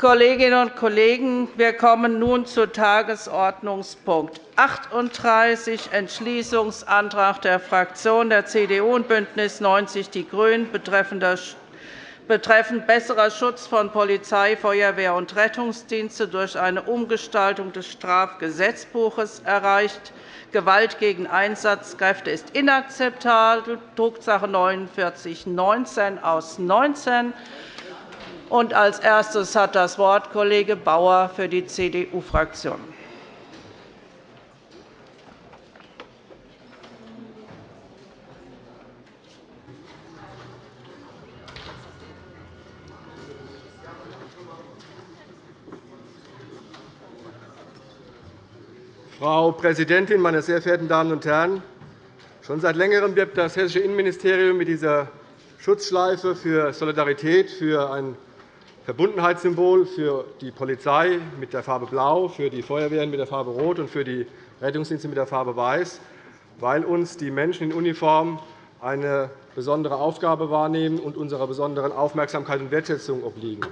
Kolleginnen und Kollegen, wir kommen nun zu Tagesordnungspunkt 38, Entschließungsantrag der Fraktionen der CDU und BÜNDNIS 90 die GRÜNEN betreffend besserer Schutz von Polizei, Feuerwehr und Rettungsdienste durch eine Umgestaltung des Strafgesetzbuches erreicht. Gewalt gegen Einsatzkräfte ist inakzeptabel, Drucksache 49 19 aus 19. Und als erstes hat das Wort Kollege Bauer für die CDU-Fraktion. Frau Präsidentin, meine sehr verehrten Damen und Herren! Schon seit Längerem wirbt das Hessische Innenministerium mit dieser Schutzschleife für Solidarität, für ein Verbundenheitssymbol für die Polizei mit der Farbe Blau, für die Feuerwehren mit der Farbe Rot und für die Rettungsdienste mit der Farbe Weiß, weil uns die Menschen in Uniform eine besondere Aufgabe wahrnehmen und unserer besonderen Aufmerksamkeit und Wertschätzung obliegen.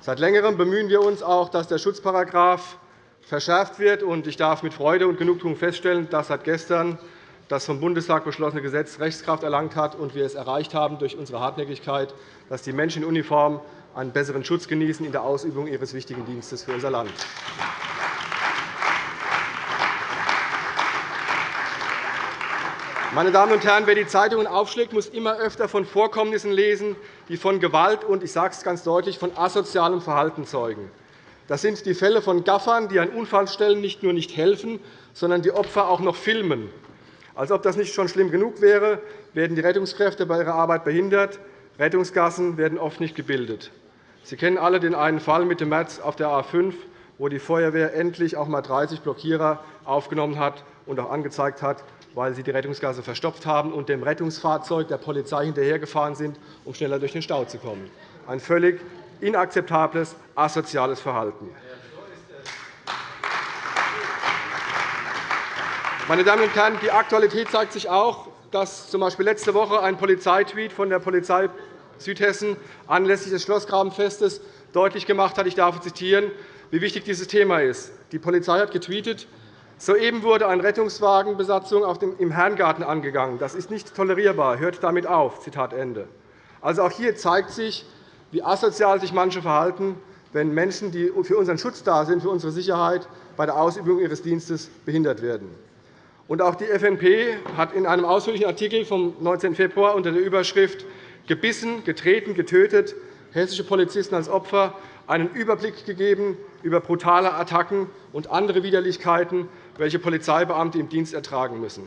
Seit Längerem bemühen wir uns auch, dass der Schutzparagraf verschärft wird. Ich darf mit Freude und Genugtuung feststellen, dass seit gestern das vom Bundestag beschlossene Gesetz Rechtskraft erlangt hat und wir es erreicht haben durch unsere Hartnäckigkeit, dass die Menschen in Uniform einen besseren Schutz genießen in der Ausübung ihres wichtigen Dienstes für unser Land. Meine Damen und Herren, wer die Zeitungen aufschlägt, muss immer öfter von Vorkommnissen lesen, die von Gewalt und, ich sage es ganz deutlich, von asozialem Verhalten zeugen. Das sind die Fälle von Gaffern, die an Unfallstellen nicht nur nicht helfen, sondern die Opfer auch noch filmen. Als ob das nicht schon schlimm genug wäre, werden die Rettungskräfte bei ihrer Arbeit behindert. Rettungsgassen werden oft nicht gebildet. Sie kennen alle den einen Fall mit dem März auf der A 5, wo die Feuerwehr endlich auch einmal 30 Blockierer aufgenommen hat und auch angezeigt hat, weil sie die Rettungsgasse verstopft haben und dem Rettungsfahrzeug der Polizei hinterhergefahren sind, um schneller durch den Stau zu kommen. Ein völlig inakzeptables, asoziales Verhalten. Meine Damen und Herren, die Aktualität zeigt sich auch, dass z. B. letzte Woche ein Polizeitweet von der Polizei Südhessen anlässlich des Schlossgrabenfestes deutlich gemacht hat, ich darf zitieren, wie wichtig dieses Thema ist. Die Polizei hat getweetet, Soeben wurde eine Rettungswagenbesatzung im Herrengarten angegangen. Das ist nicht tolerierbar. Hört damit auf. Also auch hier zeigt sich, wie asozial sich manche verhalten, wenn Menschen, die für unseren Schutz da sind, für unsere Sicherheit, bei der Ausübung ihres Dienstes behindert werden. Und auch die FNP hat in einem ausführlichen Artikel vom 19. Februar unter der Überschrift gebissen, getreten, getötet, hessische Polizisten als Opfer einen Überblick gegeben über brutale Attacken und andere Widerlichkeiten, welche Polizeibeamte im Dienst ertragen müssen.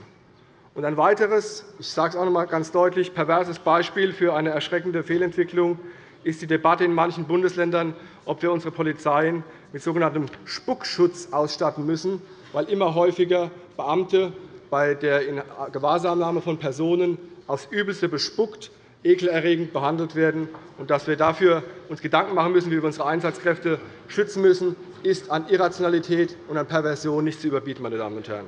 Ein weiteres, ich sage es auch noch einmal ganz deutlich, perverses Beispiel für eine erschreckende Fehlentwicklung ist die Debatte in manchen Bundesländern, ob wir unsere Polizeien mit sogenanntem Spuckschutz ausstatten müssen, weil immer häufiger Beamte bei der Gewahrsamnahme von Personen aufs Übelste bespuckt ekelerregend behandelt werden. Und dass wir dafür uns Gedanken machen müssen, wie wir unsere Einsatzkräfte schützen müssen, ist an Irrationalität und an Perversion nicht zu überbieten. Meine Damen und Herren.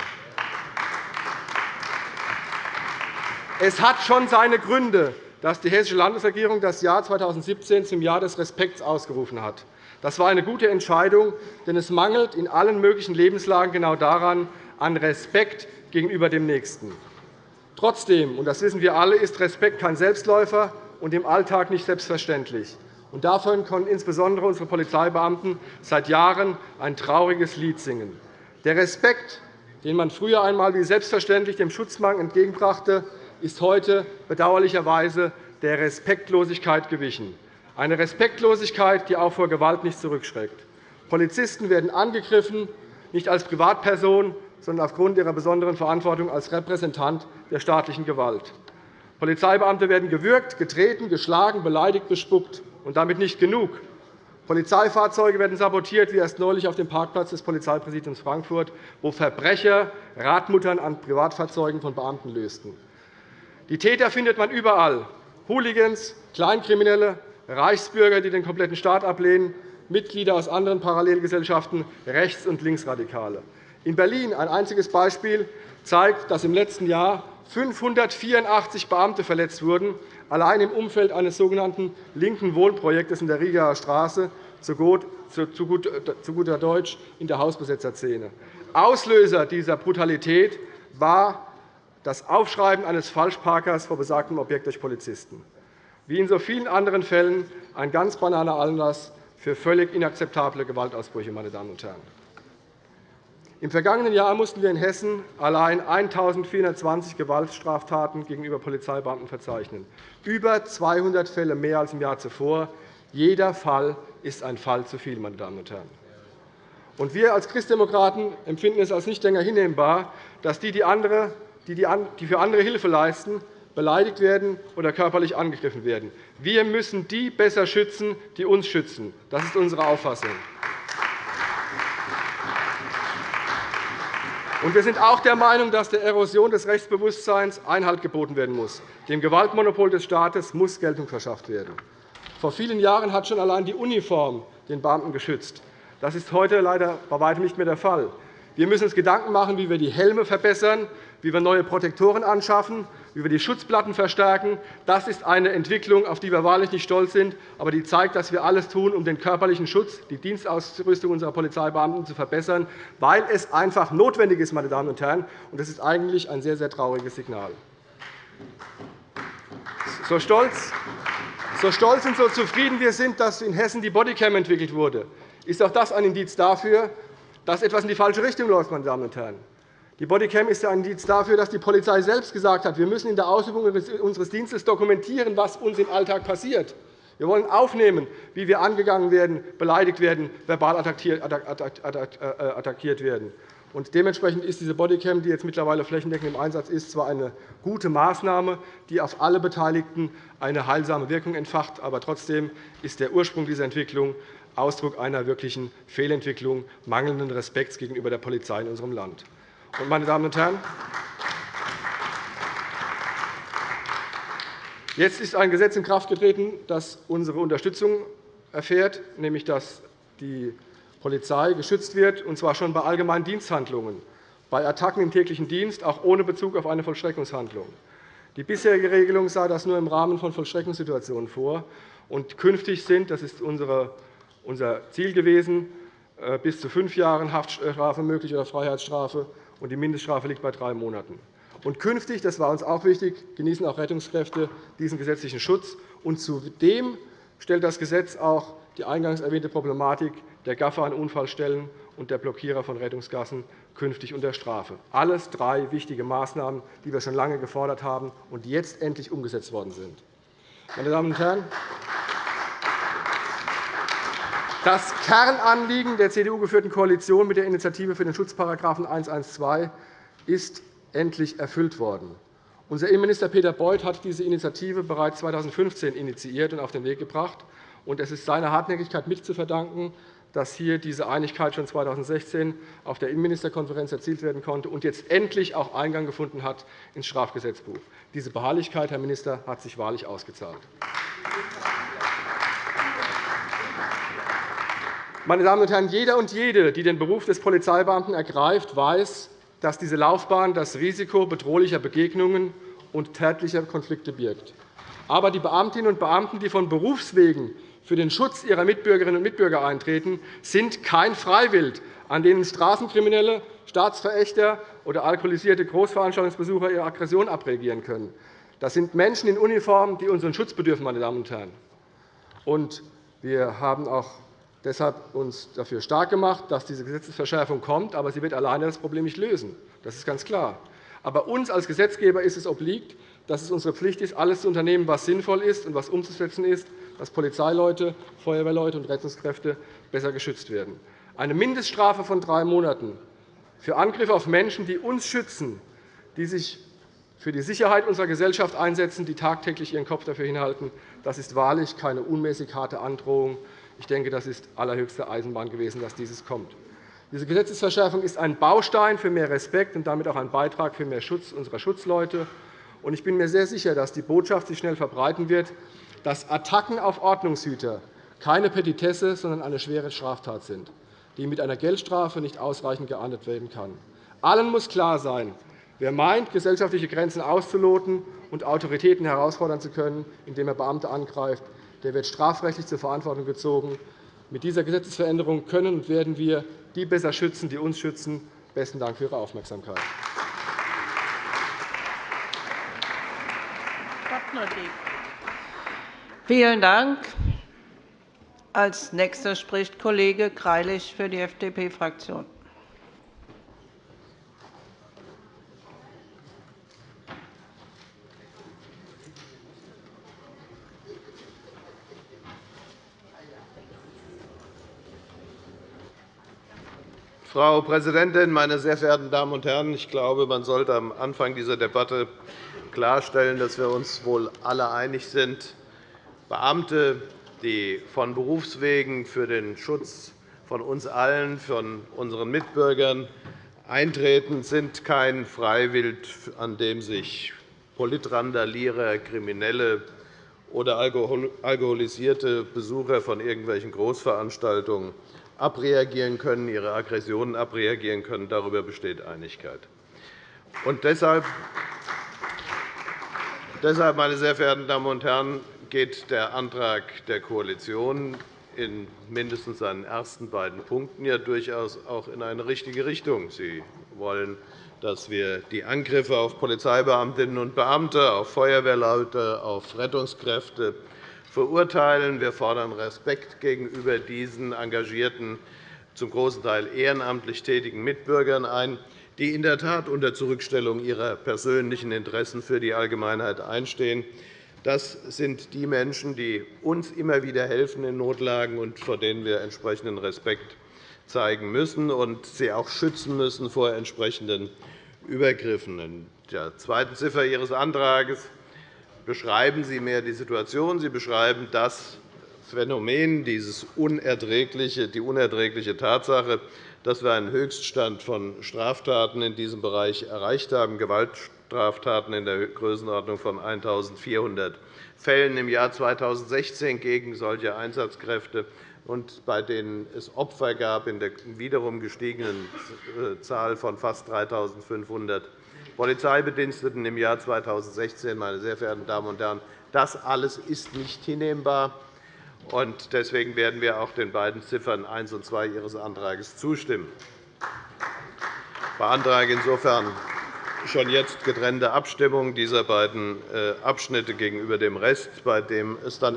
Es hat schon seine Gründe, dass die Hessische Landesregierung das Jahr 2017 zum Jahr des Respekts ausgerufen hat. Das war eine gute Entscheidung, denn es mangelt in allen möglichen Lebenslagen genau daran an Respekt gegenüber dem Nächsten. Trotzdem, und das wissen wir alle, ist Respekt kein Selbstläufer und im Alltag nicht selbstverständlich. Und davon können insbesondere unsere Polizeibeamten seit Jahren ein trauriges Lied singen. Der Respekt, den man früher einmal wie selbstverständlich dem Schutzmann entgegenbrachte, ist heute bedauerlicherweise der Respektlosigkeit gewichen. Eine Respektlosigkeit, die auch vor Gewalt nicht zurückschreckt. Polizisten werden angegriffen, nicht als Privatperson, sondern aufgrund ihrer besonderen Verantwortung als Repräsentant der staatlichen Gewalt. Polizeibeamte werden gewürgt, getreten, geschlagen, beleidigt, bespuckt. Und damit nicht genug. Polizeifahrzeuge werden sabotiert, wie erst neulich auf dem Parkplatz des Polizeipräsidiums Frankfurt, wo Verbrecher Radmuttern an Privatfahrzeugen von Beamten lösten. Die Täter findet man überall. Hooligans, Kleinkriminelle, Reichsbürger, die den kompletten Staat ablehnen, Mitglieder aus anderen Parallelgesellschaften, Rechts- und Linksradikale. In Berlin ein einziges Beispiel zeigt, dass im letzten Jahr 584 Beamte verletzt wurden, allein im Umfeld eines sogenannten linken Wohnprojektes in der Rieger Straße, zu guter Deutsch in der Hausbesetzerszene. Auslöser dieser Brutalität war das Aufschreiben eines Falschparkers vor besagtem Objekt durch Polizisten. Wie in so vielen anderen Fällen ein ganz banaler Anlass für völlig inakzeptable Gewaltausbrüche. Meine Damen und Herren. Im vergangenen Jahr mussten wir in Hessen allein 1.420 Gewaltstraftaten gegenüber Polizeibeamten verzeichnen, über 200 Fälle mehr als im Jahr zuvor. Jeder Fall ist ein Fall zu viel. Meine Damen und Herren. Und wir als Christdemokraten empfinden es als nicht länger hinnehmbar, dass die, die, für andere Hilfe leisten, beleidigt werden oder körperlich angegriffen werden. Wir müssen die besser schützen, die uns schützen. Das ist unsere Auffassung. Wir sind auch der Meinung, dass der Erosion des Rechtsbewusstseins Einhalt geboten werden muss. Dem Gewaltmonopol des Staates muss Geltung verschafft werden. Vor vielen Jahren hat schon allein die Uniform den Beamten geschützt. Das ist heute leider bei weitem nicht mehr der Fall. Wir müssen uns Gedanken machen, wie wir die Helme verbessern, wie wir neue Protektoren anschaffen, wir die Schutzplatten verstärken. Das ist eine Entwicklung, auf die wir wahrlich nicht stolz sind, aber die zeigt, dass wir alles tun, um den körperlichen Schutz, die Dienstausrüstung unserer Polizeibeamten zu verbessern, weil es einfach notwendig ist. Meine Damen und Herren. Das ist eigentlich ein sehr, sehr trauriges Signal. So stolz, so stolz und so zufrieden wir sind, dass in Hessen die Bodycam entwickelt wurde, ist auch das ein Indiz dafür, dass etwas in die falsche Richtung läuft. Meine Damen und Herren. Die Bodycam ist ein Indiz dafür, dass die Polizei selbst gesagt hat, wir müssen in der Ausübung unseres Dienstes dokumentieren, was uns im Alltag passiert. Wir wollen aufnehmen, wie wir angegangen werden, beleidigt werden, verbal attackiert werden. Und dementsprechend ist diese Bodycam, die jetzt mittlerweile flächendeckend im Einsatz ist, zwar eine gute Maßnahme, die auf alle Beteiligten eine heilsame Wirkung entfacht, aber trotzdem ist der Ursprung dieser Entwicklung Ausdruck einer wirklichen Fehlentwicklung, mangelnden Respekts gegenüber der Polizei in unserem Land. Meine Damen und Herren, jetzt ist ein Gesetz in Kraft getreten, das unsere Unterstützung erfährt, nämlich dass die Polizei geschützt wird, und zwar schon bei allgemeinen Diensthandlungen, bei Attacken im täglichen Dienst, auch ohne Bezug auf eine Vollstreckungshandlung. Die bisherige Regelung sah das nur im Rahmen von Vollstreckungssituationen vor. Und künftig sind, das ist unser Ziel gewesen, äh, bis zu fünf Jahren Haftstrafe möglich oder Freiheitsstrafe und die Mindeststrafe liegt bei drei Monaten. Und künftig, das war uns auch wichtig, genießen auch Rettungskräfte diesen gesetzlichen Schutz. Und zudem stellt das Gesetz auch die eingangs erwähnte Problematik der Gaffer an Unfallstellen und der Blockierer von Rettungsgassen künftig unter Strafe. Alles drei wichtige Maßnahmen, die wir schon lange gefordert haben und die jetzt endlich umgesetzt worden sind. Meine Damen und Herren, das Kernanliegen der CDU-geführten Koalition mit der Initiative für den Schutzparagraphen 112 ist endlich erfüllt worden. Unser Innenminister Peter Beuth hat diese Initiative bereits 2015 initiiert und auf den Weg gebracht. Es ist seiner Hartnäckigkeit mit zu verdanken, dass hier diese Einigkeit schon 2016 auf der Innenministerkonferenz erzielt werden konnte und jetzt endlich auch Eingang gefunden hat ins Strafgesetzbuch. Diese Beharrlichkeit, Herr Minister, hat sich wahrlich ausgezahlt. Meine Damen und Herren, jeder und jede, die den Beruf des Polizeibeamten ergreift, weiß, dass diese Laufbahn das Risiko bedrohlicher Begegnungen und tätlicher Konflikte birgt. Aber die Beamtinnen und Beamten, die von Berufswegen für den Schutz ihrer Mitbürgerinnen und Mitbürger eintreten, sind kein Freiwild, an denen Straßenkriminelle, Staatsverächter oder alkoholisierte Großveranstaltungsbesucher ihre Aggression abreagieren können. Das sind Menschen in Uniform, die unseren Schutz bedürfen. Meine Damen und Herren. wir haben auch deshalb uns dafür stark gemacht, dass diese Gesetzesverschärfung kommt. Aber sie wird alleine das Problem nicht lösen. Das ist ganz klar. Aber uns als Gesetzgeber ist es obliegt, dass es unsere Pflicht ist, alles zu unternehmen, was sinnvoll ist und was umzusetzen ist, dass Polizeileute, Feuerwehrleute und Rettungskräfte besser geschützt werden. Eine Mindeststrafe von drei Monaten für Angriffe auf Menschen, die uns schützen, die sich für die Sicherheit unserer Gesellschaft einsetzen, die tagtäglich ihren Kopf dafür hinhalten, das ist wahrlich keine unmäßig harte Androhung, ich denke, das ist allerhöchste Eisenbahn gewesen, dass dieses kommt. Diese Gesetzesverschärfung ist ein Baustein für mehr Respekt und damit auch ein Beitrag für mehr Schutz unserer Schutzleute. Ich bin mir sehr sicher, dass die Botschaft sich schnell verbreiten wird, dass Attacken auf Ordnungshüter keine Petitesse, sondern eine schwere Straftat sind. die mit einer Geldstrafe nicht ausreichend geahndet werden kann. Allen muss klar sein, wer meint, gesellschaftliche Grenzen auszuloten und Autoritäten herausfordern zu können, indem er Beamte angreift, der wird strafrechtlich zur Verantwortung gezogen. Mit dieser Gesetzesveränderung können und werden wir die besser schützen, die uns schützen. Besten Dank für Ihre Aufmerksamkeit. Vielen Dank. Als Nächster spricht Kollege Greilich für die FDP-Fraktion. Frau Präsidentin, meine sehr verehrten Damen und Herren! Ich glaube, man sollte am Anfang dieser Debatte klarstellen, dass wir uns wohl alle einig sind. Beamte die von Berufswegen für den Schutz von uns allen, von unseren Mitbürgern eintreten, sind kein Freiwild, an dem sich Politrandalierer, Kriminelle oder alkoholisierte Besucher von irgendwelchen Großveranstaltungen abreagieren können, ihre Aggressionen abreagieren können. Darüber besteht Einigkeit. Und deshalb, deshalb, meine sehr verehrten Damen und Herren, geht der Antrag der Koalition in mindestens seinen ersten beiden Punkten ja durchaus auch in eine richtige Richtung. Sie wollen, dass wir die Angriffe auf Polizeibeamtinnen und Beamte, auf Feuerwehrleute, auf Rettungskräfte verurteilen. Wir fordern Respekt gegenüber diesen engagierten, zum großen Teil ehrenamtlich tätigen Mitbürgern ein, die in der Tat unter Zurückstellung ihrer persönlichen Interessen für die Allgemeinheit einstehen. Das sind die Menschen, die uns immer wieder helfen in Notlagen und vor denen wir entsprechenden Respekt zeigen müssen und sie auch schützen müssen vor entsprechenden Übergriffen. In der zweiten Ziffer Ihres Antrags beschreiben Sie mehr die Situation. Sie beschreiben das Phänomen, dieses unerträgliche, die unerträgliche Tatsache, dass wir einen Höchststand von Straftaten in diesem Bereich erreicht haben, Gewaltstraftaten in der Größenordnung von 1.400 Fällen im Jahr 2016 gegen solche Einsatzkräfte und bei denen es Opfer gab in der wiederum gestiegenen äh, Zahl von fast 3.500 Polizeibediensteten im Jahr 2016. Meine sehr verehrten Damen und Herren, das alles ist nicht hinnehmbar. Deswegen werden wir auch den beiden Ziffern 1 und 2 Ihres Antrags zustimmen. Ich beantrage insofern schon jetzt getrennte Abstimmung dieser beiden äh, Abschnitte gegenüber dem Rest, bei dem es dann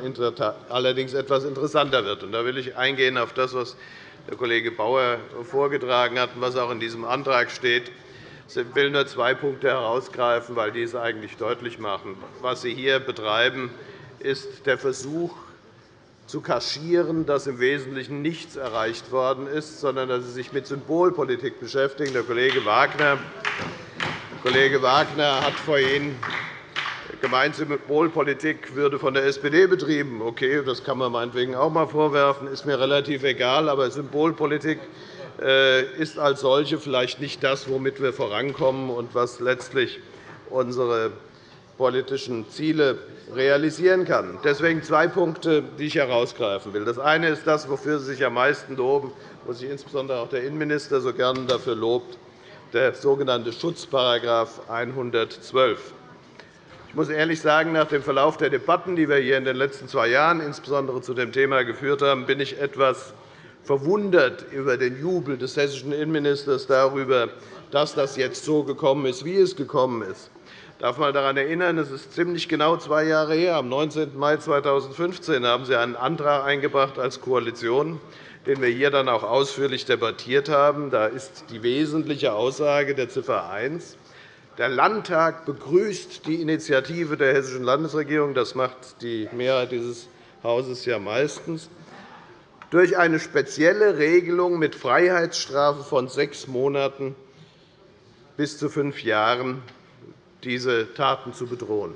allerdings etwas interessanter wird. Da will ich eingehen auf das, was der Kollege Bauer vorgetragen hat und was auch in diesem Antrag steht. Ich will nur zwei Punkte herausgreifen, weil die es eigentlich deutlich machen. Was Sie hier betreiben, ist der Versuch, zu kaschieren, dass im Wesentlichen nichts erreicht worden ist, sondern dass Sie sich mit Symbolpolitik beschäftigen. Der Kollege Wagner, der Kollege Wagner hat vorhin gemeint, Symbolpolitik würde von der SPD betrieben. Okay, das kann man meinetwegen auch einmal vorwerfen, ist mir relativ egal. Aber Symbolpolitik ist als solche vielleicht nicht das, womit wir vorankommen und was letztlich unsere politischen Ziele realisieren kann. Deswegen zwei Punkte, die ich herausgreifen will. Das eine ist das, wofür Sie sich am meisten loben, wo sich insbesondere auch der Innenminister so gerne dafür lobt, der sogenannte Schutzparagraf 112. Ich muss ehrlich sagen, nach dem Verlauf der Debatten, die wir hier in den letzten zwei Jahren insbesondere zu dem Thema geführt haben, bin ich etwas verwundert über den Jubel des hessischen Innenministers darüber, dass das jetzt so gekommen ist, wie es gekommen ist. Ich darf einmal daran erinnern, es ist ziemlich genau zwei Jahre her. Am 19. Mai 2015 haben Sie einen Antrag eingebracht als Koalition, den wir hier dann auch ausführlich debattiert haben. Da ist die wesentliche Aussage der Ziffer 1. Der Landtag begrüßt die Initiative der Hessischen Landesregierung. Das macht die Mehrheit dieses Hauses ja meistens durch eine spezielle Regelung mit Freiheitsstrafe von sechs Monaten bis zu fünf Jahren diese Taten zu bedrohen.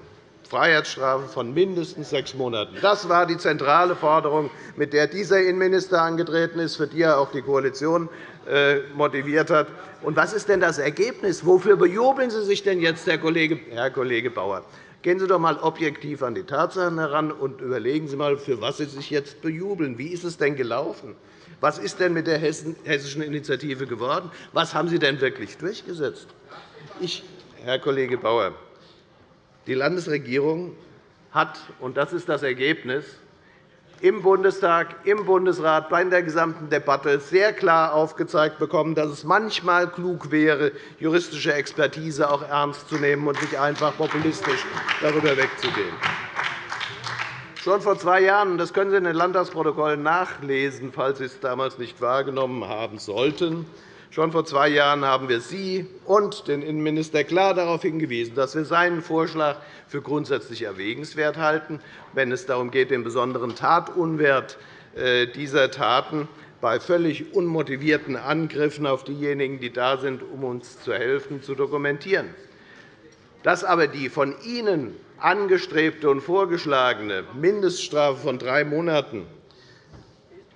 Freiheitsstrafe von mindestens sechs Monaten. Das war die zentrale Forderung, mit der dieser Innenminister angetreten ist, für die er auch die Koalition äh, motiviert hat. Und was ist denn das Ergebnis? Wofür bejubeln Sie sich denn jetzt, Herr Kollege Bauer? Gehen Sie doch einmal objektiv an die Tatsachen heran und überlegen Sie einmal, für was Sie sich jetzt bejubeln. Wie ist es denn gelaufen? Was ist denn mit der hessischen Initiative geworden? Was haben Sie denn wirklich durchgesetzt? Ich, Herr Kollege Bauer, die Landesregierung hat, und das ist das Ergebnis, im Bundestag, im Bundesrat, bei der gesamten Debatte sehr klar aufgezeigt bekommen, dass es manchmal klug wäre, juristische Expertise auch ernst zu nehmen und nicht einfach populistisch darüber wegzugehen. Schon vor zwei Jahren, das können Sie in den Landtagsprotokollen nachlesen, falls Sie es damals nicht wahrgenommen haben sollten, Schon vor zwei Jahren haben wir Sie und den Innenminister klar darauf hingewiesen, dass wir seinen Vorschlag für grundsätzlich erwägenswert halten, wenn es darum geht, den besonderen Tatunwert äh, dieser Taten bei völlig unmotivierten Angriffen auf diejenigen, die da sind, um uns zu helfen, zu dokumentieren. Dass aber die von Ihnen angestrebte und vorgeschlagene Mindeststrafe von drei Monaten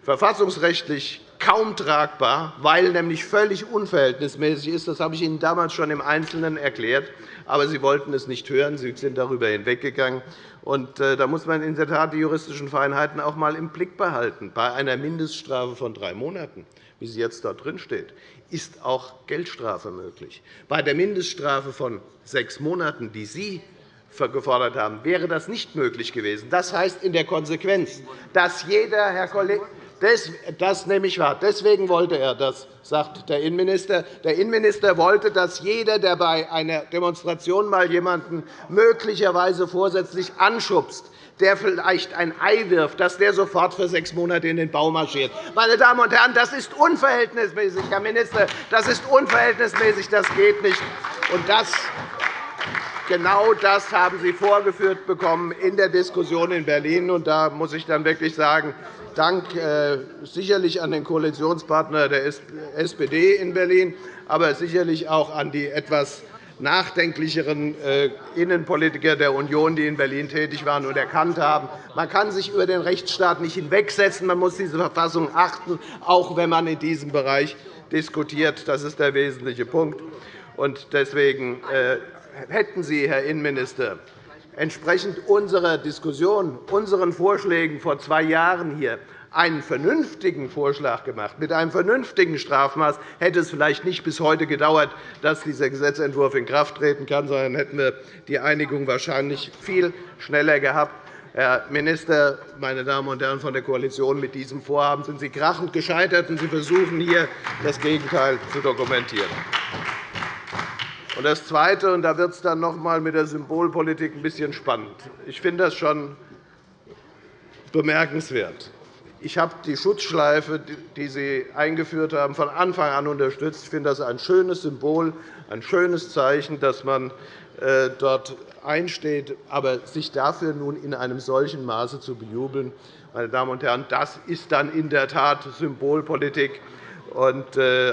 verfassungsrechtlich kaum tragbar, weil nämlich völlig unverhältnismäßig ist. Das habe ich Ihnen damals schon im Einzelnen erklärt. Aber Sie wollten es nicht hören. Sie sind darüber hinweggegangen. Äh, da muss man in der Tat die juristischen Feinheiten auch einmal im Blick behalten. Bei einer Mindeststrafe von drei Monaten, wie sie jetzt dort drin steht, ist auch Geldstrafe möglich. Bei der Mindeststrafe von sechs Monaten, die Sie gefordert haben, wäre das nicht möglich gewesen. Das heißt in der Konsequenz, dass jeder, Herr Kollege, das nehme ich wahr. Deswegen wollte er das, sagt der Innenminister. Der Innenminister wollte, dass jeder, der bei einer Demonstration mal jemanden möglicherweise vorsätzlich anschubst, der vielleicht ein Ei wirft, dass der sofort für sechs Monate in den Bau marschiert. Meine Damen und Herren, das ist unverhältnismäßig, Herr Minister. Das ist unverhältnismäßig. Das geht nicht. Und das Genau das haben Sie vorgeführt bekommen in der Diskussion in Berlin. Und da muss ich dann wirklich sagen, Dank äh, sicherlich an den Koalitionspartner der SPD in Berlin, aber sicherlich auch an die etwas nachdenklicheren äh, Innenpolitiker der Union, die in Berlin tätig waren und erkannt haben, man kann sich über den Rechtsstaat nicht hinwegsetzen. Man muss diese Verfassung achten, auch wenn man in diesem Bereich diskutiert. Das ist der wesentliche Punkt. Deswegen äh, hätten Sie, Herr Innenminister, entsprechend unserer Diskussion, unseren Vorschlägen vor zwei Jahren hier einen vernünftigen Vorschlag gemacht, mit einem vernünftigen Strafmaß, hätte es vielleicht nicht bis heute gedauert, dass dieser Gesetzentwurf in Kraft treten kann, sondern hätten wir die Einigung wahrscheinlich viel schneller gehabt. Herr Minister, meine Damen und Herren von der Koalition, mit diesem Vorhaben sind Sie krachend gescheitert, und Sie versuchen hier, das Gegenteil zu dokumentieren. Und das Zweite, und da wird es dann noch einmal mit der Symbolpolitik ein bisschen spannend. Ich finde das schon bemerkenswert. Ich habe die Schutzschleife, die Sie eingeführt haben, von Anfang an unterstützt. Ich finde das ein schönes Symbol, ein schönes Zeichen, dass man äh, dort einsteht. Aber sich dafür nun in einem solchen Maße zu bejubeln, meine Damen und Herren, das ist dann in der Tat Symbolpolitik. Und äh,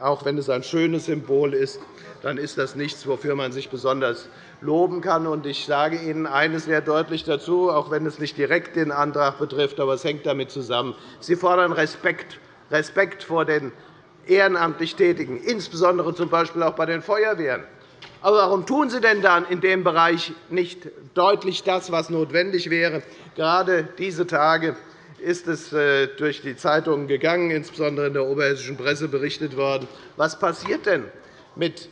auch wenn es ein schönes Symbol ist, dann ist das nichts, wofür man sich besonders loben kann. Ich sage Ihnen eines sehr deutlich dazu, auch wenn es nicht direkt den Antrag betrifft, aber es hängt damit zusammen. Sie fordern Respekt, Respekt vor den ehrenamtlich Tätigen, insbesondere z. B. auch bei den Feuerwehren. Aber warum tun Sie denn dann in dem Bereich nicht deutlich das, was notwendig wäre? Gerade diese Tage ist es äh, durch die Zeitungen gegangen, insbesondere in der oberhessischen Presse berichtet worden. Was passiert denn mit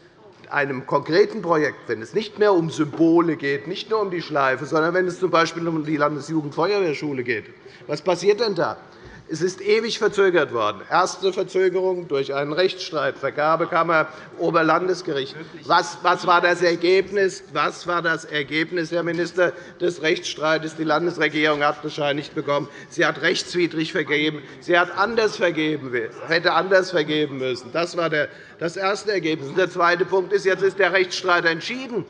einem konkreten Projekt, wenn es nicht mehr um Symbole geht, nicht nur um die Schleife, sondern wenn es z. B. um die Landesjugendfeuerwehrschule geht? Was passiert denn da? Es ist ewig verzögert worden. Erste Verzögerung durch einen Rechtsstreit, Vergabekammer, Oberlandesgericht. Was war das Ergebnis, was war das Ergebnis, Herr Minister, des Rechtsstreits? Die Landesregierung hat bescheinigt bekommen, sie hat rechtswidrig vergeben. Sie hat anders vergeben, hätte anders vergeben müssen. Das war das erste Ergebnis. Der zweite Punkt ist, jetzt ist der Rechtsstreit entschieden.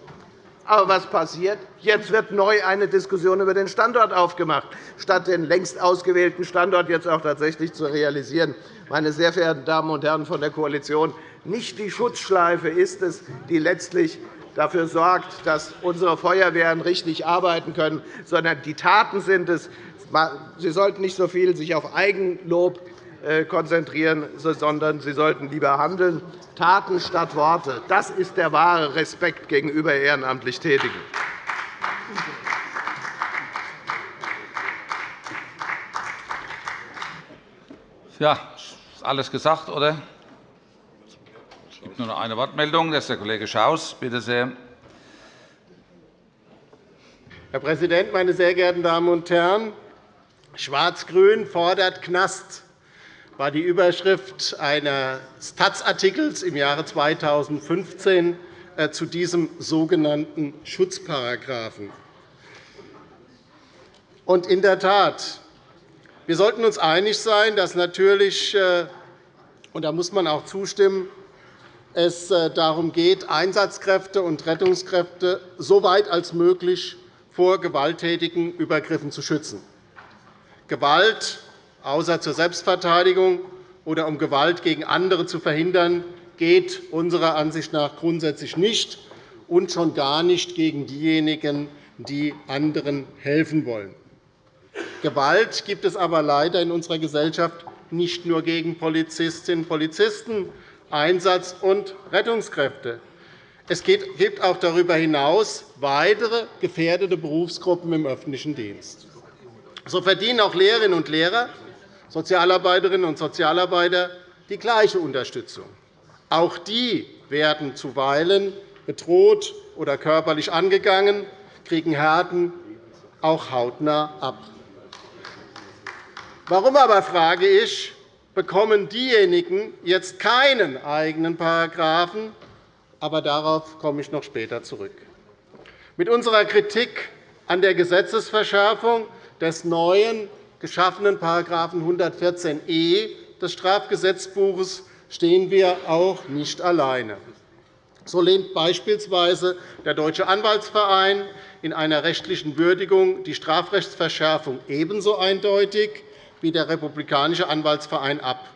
Aber was passiert? Jetzt wird neu eine Diskussion über den Standort aufgemacht, statt den längst ausgewählten Standort jetzt auch tatsächlich zu realisieren. Meine sehr verehrten Damen und Herren von der Koalition, nicht die Schutzschleife ist es, die letztlich dafür sorgt, dass unsere Feuerwehren richtig arbeiten können, sondern die Taten sind es. Sie sollten nicht so viel sich auf Eigenlob konzentrieren, sondern Sie sollten lieber handeln. Taten statt Worte, das ist der wahre Respekt gegenüber ehrenamtlich Tätigen. Ja, ist alles gesagt, oder? Es gibt nur noch eine Wortmeldung. Das ist der Kollege Schaus. Bitte sehr. Herr Präsident, meine sehr geehrten Damen und Herren! Schwarz-Grün fordert Knast war die Überschrift eines Taz-Artikels im Jahre 2015 äh, zu diesem sogenannten Schutzparagraphen. in der Tat, wir sollten uns einig sein, dass natürlich, äh, und da muss man auch zustimmen, es äh, darum geht, Einsatzkräfte und Rettungskräfte so weit als möglich vor gewalttätigen Übergriffen zu schützen. Gewalt, außer zur Selbstverteidigung oder um Gewalt gegen andere zu verhindern, geht unserer Ansicht nach grundsätzlich nicht und schon gar nicht gegen diejenigen, die anderen helfen wollen. Gewalt gibt es aber leider in unserer Gesellschaft nicht nur gegen Polizistinnen und Polizisten, Einsatz- und Rettungskräfte. Es gibt auch darüber hinaus weitere gefährdete Berufsgruppen im öffentlichen Dienst. So verdienen auch Lehrerinnen und Lehrer, Sozialarbeiterinnen und Sozialarbeiter die gleiche Unterstützung. Auch die werden zuweilen bedroht oder körperlich angegangen, kriegen Härten auch hautnah ab. Warum aber, frage ich, bekommen diejenigen jetzt keinen eigenen Paragraphen? Aber darauf komme ich noch später zurück. Mit unserer Kritik an der Gesetzesverschärfung des neuen geschaffenen § 114e des Strafgesetzbuches stehen wir auch nicht alleine. So lehnt beispielsweise der Deutsche Anwaltsverein in einer rechtlichen Würdigung die Strafrechtsverschärfung ebenso eindeutig wie der Republikanische Anwaltsverein ab.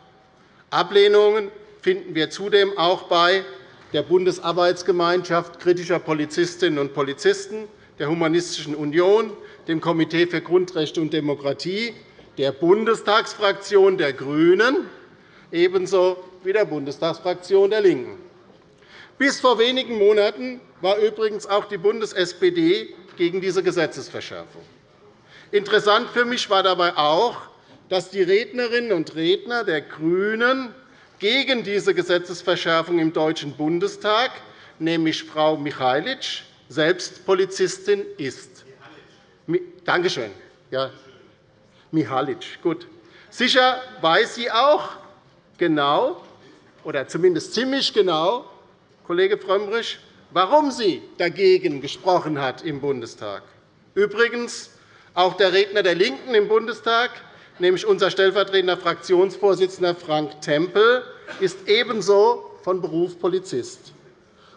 Ablehnungen finden wir zudem auch bei der Bundesarbeitsgemeinschaft kritischer Polizistinnen und Polizisten, der Humanistischen Union, dem Komitee für Grundrechte und Demokratie, der Bundestagsfraktion der GRÜNEN ebenso wie der Bundestagsfraktion der LINKEN. Bis vor wenigen Monaten war übrigens auch die Bundes-SPD gegen diese Gesetzesverschärfung. Interessant für mich war dabei auch, dass die Rednerinnen und Redner der GRÜNEN gegen diese Gesetzesverschärfung im Deutschen Bundestag, nämlich Frau Michailic, selbst Polizistin ist. Danke schön. Ja, Mihalic. Gut. Sicher weiß sie auch genau, oder zumindest ziemlich genau, Kollege Frömmrich, warum sie dagegen gesprochen hat im Bundestag. Übrigens, auch der Redner der LINKEN im Bundestag nämlich unser stellvertretender Fraktionsvorsitzender Frank Tempel, ist ebenso von Beruf Polizist.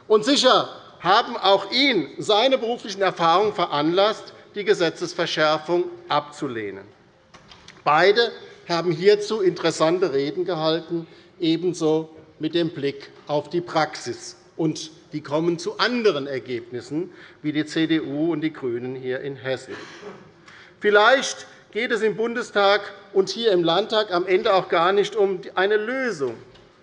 Und sicher haben auch ihn seine beruflichen Erfahrungen veranlasst, die Gesetzesverschärfung abzulehnen. Beide haben hierzu interessante Reden gehalten, ebenso mit dem Blick auf die Praxis. Und die kommen zu anderen Ergebnissen, wie die CDU und die GRÜNEN hier in Hessen. Vielleicht geht es im Bundestag und hier im Landtag am Ende auch gar nicht um eine Lösung,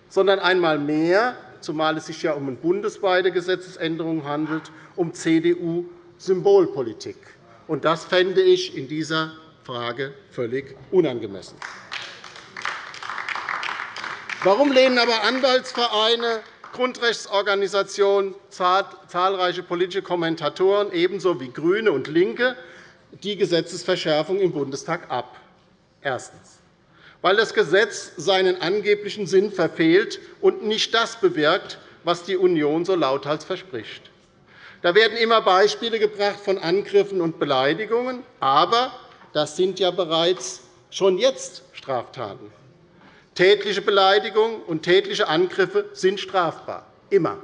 sondern einmal mehr, zumal es sich ja um eine bundesweite Gesetzesänderung handelt, um CDU-Symbolpolitik. Das fände ich in dieser Frage völlig unangemessen. Warum lehnen aber Anwaltsvereine, Grundrechtsorganisationen, zahlreiche politische Kommentatoren ebenso wie GRÜNE und LINKE die Gesetzesverschärfung im Bundestag ab. Erstens. Weil das Gesetz seinen angeblichen Sinn verfehlt und nicht das bewirkt, was die Union so lauthals verspricht. Da werden immer Beispiele gebracht von Angriffen und Beleidigungen, aber das sind ja bereits schon jetzt Straftaten. Tätliche Beleidigungen und tätliche Angriffe sind strafbar, immer.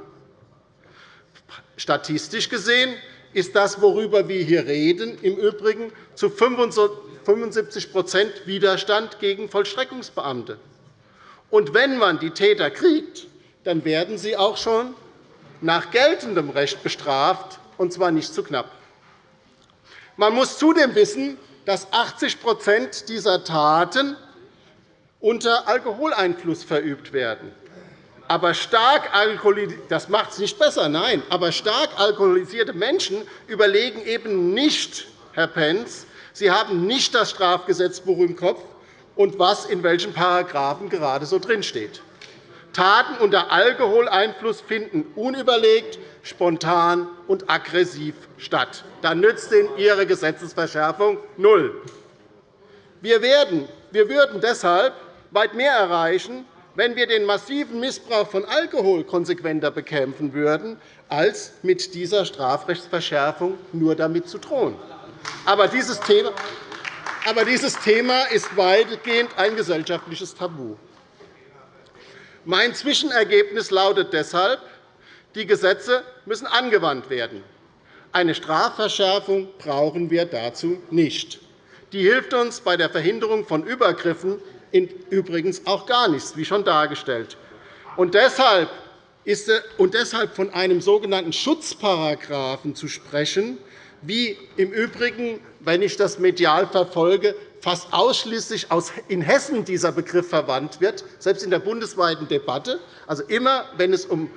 Statistisch gesehen ist das, worüber wir hier reden, im Übrigen zu 75% Widerstand gegen Vollstreckungsbeamte. Und wenn man die Täter kriegt, dann werden sie auch schon nach geltendem Recht bestraft, und zwar nicht zu knapp. Man muss zudem wissen, dass 80% dieser Taten unter Alkoholeinfluss verübt werden. Aber stark das macht es nicht besser, nein. Aber stark alkoholisierte Menschen überlegen eben nicht, Herr Pentz, Sie haben nicht das Strafgesetzbuch im Kopf und was in welchen Paragraphen gerade so drinsteht. Taten unter Alkoholeinfluss finden unüberlegt, spontan und aggressiv statt. Dann nützt Ihnen Ihre Gesetzesverschärfung null. Wir, werden, wir würden deshalb weit mehr erreichen, wenn wir den massiven Missbrauch von Alkohol konsequenter bekämpfen würden, als mit dieser Strafrechtsverschärfung nur damit zu drohen. Aber dieses Thema aber dieses Thema ist weitgehend ein gesellschaftliches Tabu. Mein Zwischenergebnis lautet deshalb, die Gesetze müssen angewandt werden. Eine Strafverschärfung brauchen wir dazu nicht. Die hilft uns bei der Verhinderung von Übergriffen übrigens auch gar nichts, wie schon dargestellt. Und deshalb, ist, und deshalb von einem sogenannten Schutzparagraphen zu sprechen, wie im Übrigen, wenn ich das medial verfolge, fast ausschließlich in Hessen dieser Begriff verwandt wird, selbst in der bundesweiten Debatte. Also immer, wenn es um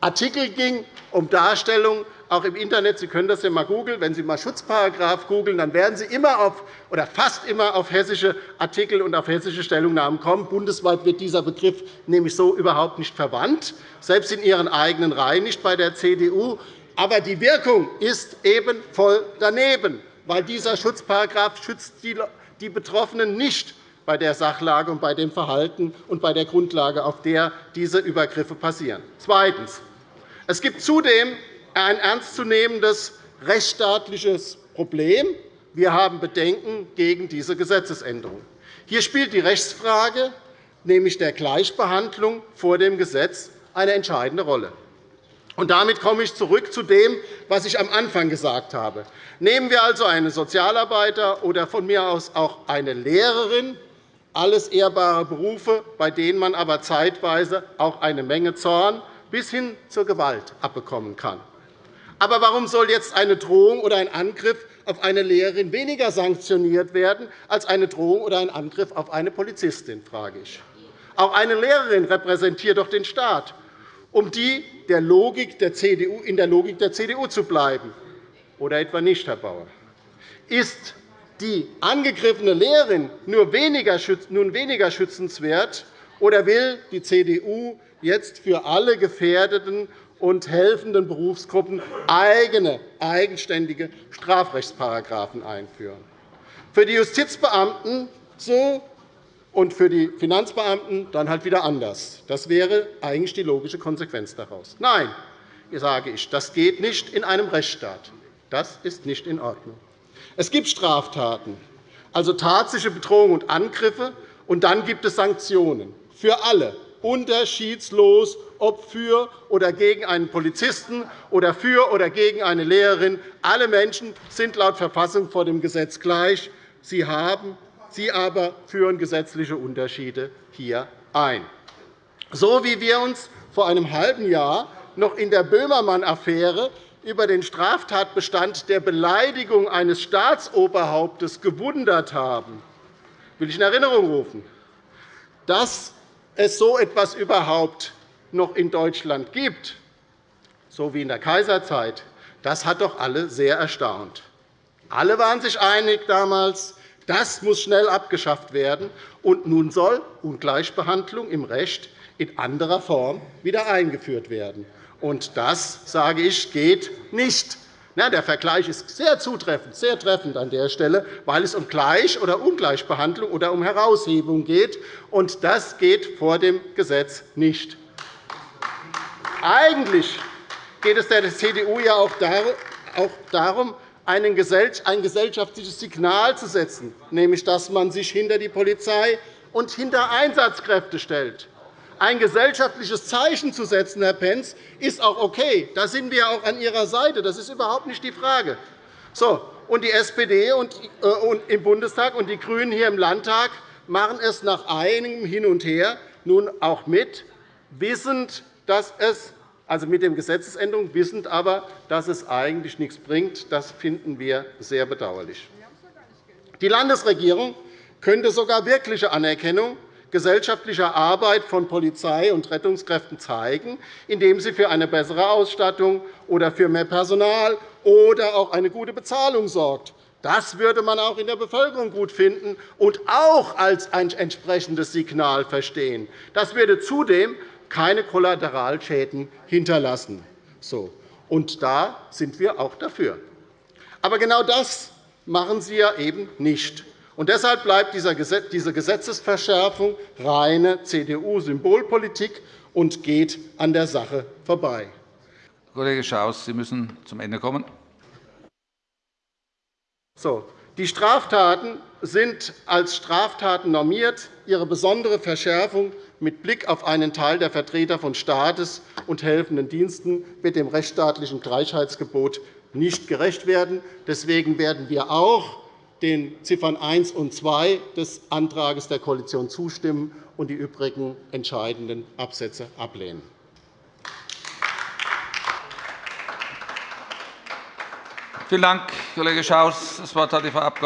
Artikel ging, um Darstellungen, auch im Internet. Sie können das ja einmal googeln. Wenn Sie mal Schutzparagraf googeln, dann werden Sie immer auf, oder fast immer auf hessische Artikel und auf hessische Stellungnahmen kommen. Bundesweit wird dieser Begriff nämlich so überhaupt nicht verwandt, selbst in Ihren eigenen Reihen nicht bei der CDU. Aber die Wirkung ist eben voll daneben, weil dieser Schutzparagraf schützt die Betroffenen nicht bei der Sachlage und bei dem Verhalten und bei der Grundlage, auf der diese Übergriffe passieren. Zweitens. Es gibt zudem ein ernstzunehmendes rechtsstaatliches Problem. Wir haben Bedenken gegen diese Gesetzesänderung. Hier spielt die Rechtsfrage, nämlich der Gleichbehandlung vor dem Gesetz, eine entscheidende Rolle. Und damit komme ich zurück zu dem, was ich am Anfang gesagt habe. Nehmen wir also einen Sozialarbeiter oder von mir aus auch eine Lehrerin, alles ehrbare Berufe, bei denen man aber zeitweise auch eine Menge Zorn bis hin zur Gewalt abbekommen kann. Aber warum soll jetzt eine Drohung oder ein Angriff auf eine Lehrerin weniger sanktioniert werden als eine Drohung oder ein Angriff auf eine Polizistin? frage ich. Auch eine Lehrerin repräsentiert doch den Staat um die der Logik der CDU, in der Logik der CDU zu bleiben. Oder etwa nicht, Herr Bauer? Ist die angegriffene Lehrerin nun weniger schützenswert, oder will die CDU jetzt für alle gefährdeten und helfenden Berufsgruppen eigene, eigenständige Strafrechtsparagraphen einführen? Für die Justizbeamten so und für die Finanzbeamten dann halt wieder anders. Das wäre eigentlich die logische Konsequenz daraus. Nein, sage ich, das geht nicht in einem Rechtsstaat. Das ist nicht in Ordnung. Es gibt Straftaten, also tatsächliche Bedrohungen und Angriffe, und dann gibt es Sanktionen für alle, unterschiedslos, ob für oder gegen einen Polizisten oder für oder gegen eine Lehrerin. Alle Menschen sind laut Verfassung vor dem Gesetz gleich. Sie haben Sie aber führen gesetzliche Unterschiede hier ein. So wie wir uns vor einem halben Jahr noch in der Böhmermann-Affäre über den Straftatbestand der Beleidigung eines Staatsoberhauptes gewundert haben, will ich in Erinnerung rufen, dass es so etwas überhaupt noch in Deutschland gibt, so wie in der Kaiserzeit, das hat doch alle sehr erstaunt. Alle waren sich einig damals, das muss schnell abgeschafft werden, und nun soll Ungleichbehandlung im Recht in anderer Form wieder eingeführt werden. Und das, sage ich, geht nicht. Der Vergleich ist sehr zutreffend, sehr treffend an der Stelle, weil es um Gleich- oder Ungleichbehandlung oder um Heraushebung geht. Und das geht vor dem Gesetz nicht. Eigentlich geht es der CDU ja auch darum, ein gesellschaftliches Signal zu setzen, nämlich dass man sich hinter die Polizei und hinter Einsatzkräfte stellt. Ein gesellschaftliches Zeichen zu setzen, Herr Pentz, ist auch okay. Da sind wir auch an Ihrer Seite. Das ist überhaupt nicht die Frage. So, und die SPD äh, im Bundestag und die GRÜNEN hier im Landtag machen es nach einigem Hin und Her nun auch mit, wissend, dass es also mit der Gesetzesänderung, wissend aber, dass es eigentlich nichts bringt. Das finden wir sehr bedauerlich. Die Landesregierung könnte sogar wirkliche Anerkennung gesellschaftlicher Arbeit von Polizei und Rettungskräften zeigen, indem sie für eine bessere Ausstattung oder für mehr Personal oder auch eine gute Bezahlung sorgt. Das würde man auch in der Bevölkerung gut finden und auch als ein entsprechendes Signal verstehen. Das würde zudem keine Kollateralschäden hinterlassen. So. Und da sind wir auch dafür. Aber genau das machen Sie ja eben nicht. Und deshalb bleibt diese Gesetzesverschärfung reine CDU-Symbolpolitik und geht an der Sache vorbei. Kollege Schaus, Sie müssen zum Ende kommen. So. Die Straftaten sind als Straftaten normiert. Ihre besondere Verschärfung mit Blick auf einen Teil der Vertreter von Staates und helfenden Diensten wird dem rechtsstaatlichen Gleichheitsgebot nicht gerecht werden. Deswegen werden wir auch den Ziffern 1 und 2 des Antrags der Koalition zustimmen und die übrigen entscheidenden Absätze ablehnen. Vielen Dank, Kollege Schaus. Das Wort hat die Frau Abg.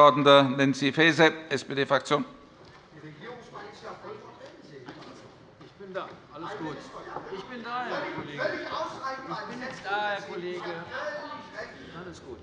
Nancy Faeser, SPD-Fraktion. Ich bin da. Alles gut. Ich bin da, Herr Kollege. Ich bin da, Herr Kollege. Alles gut.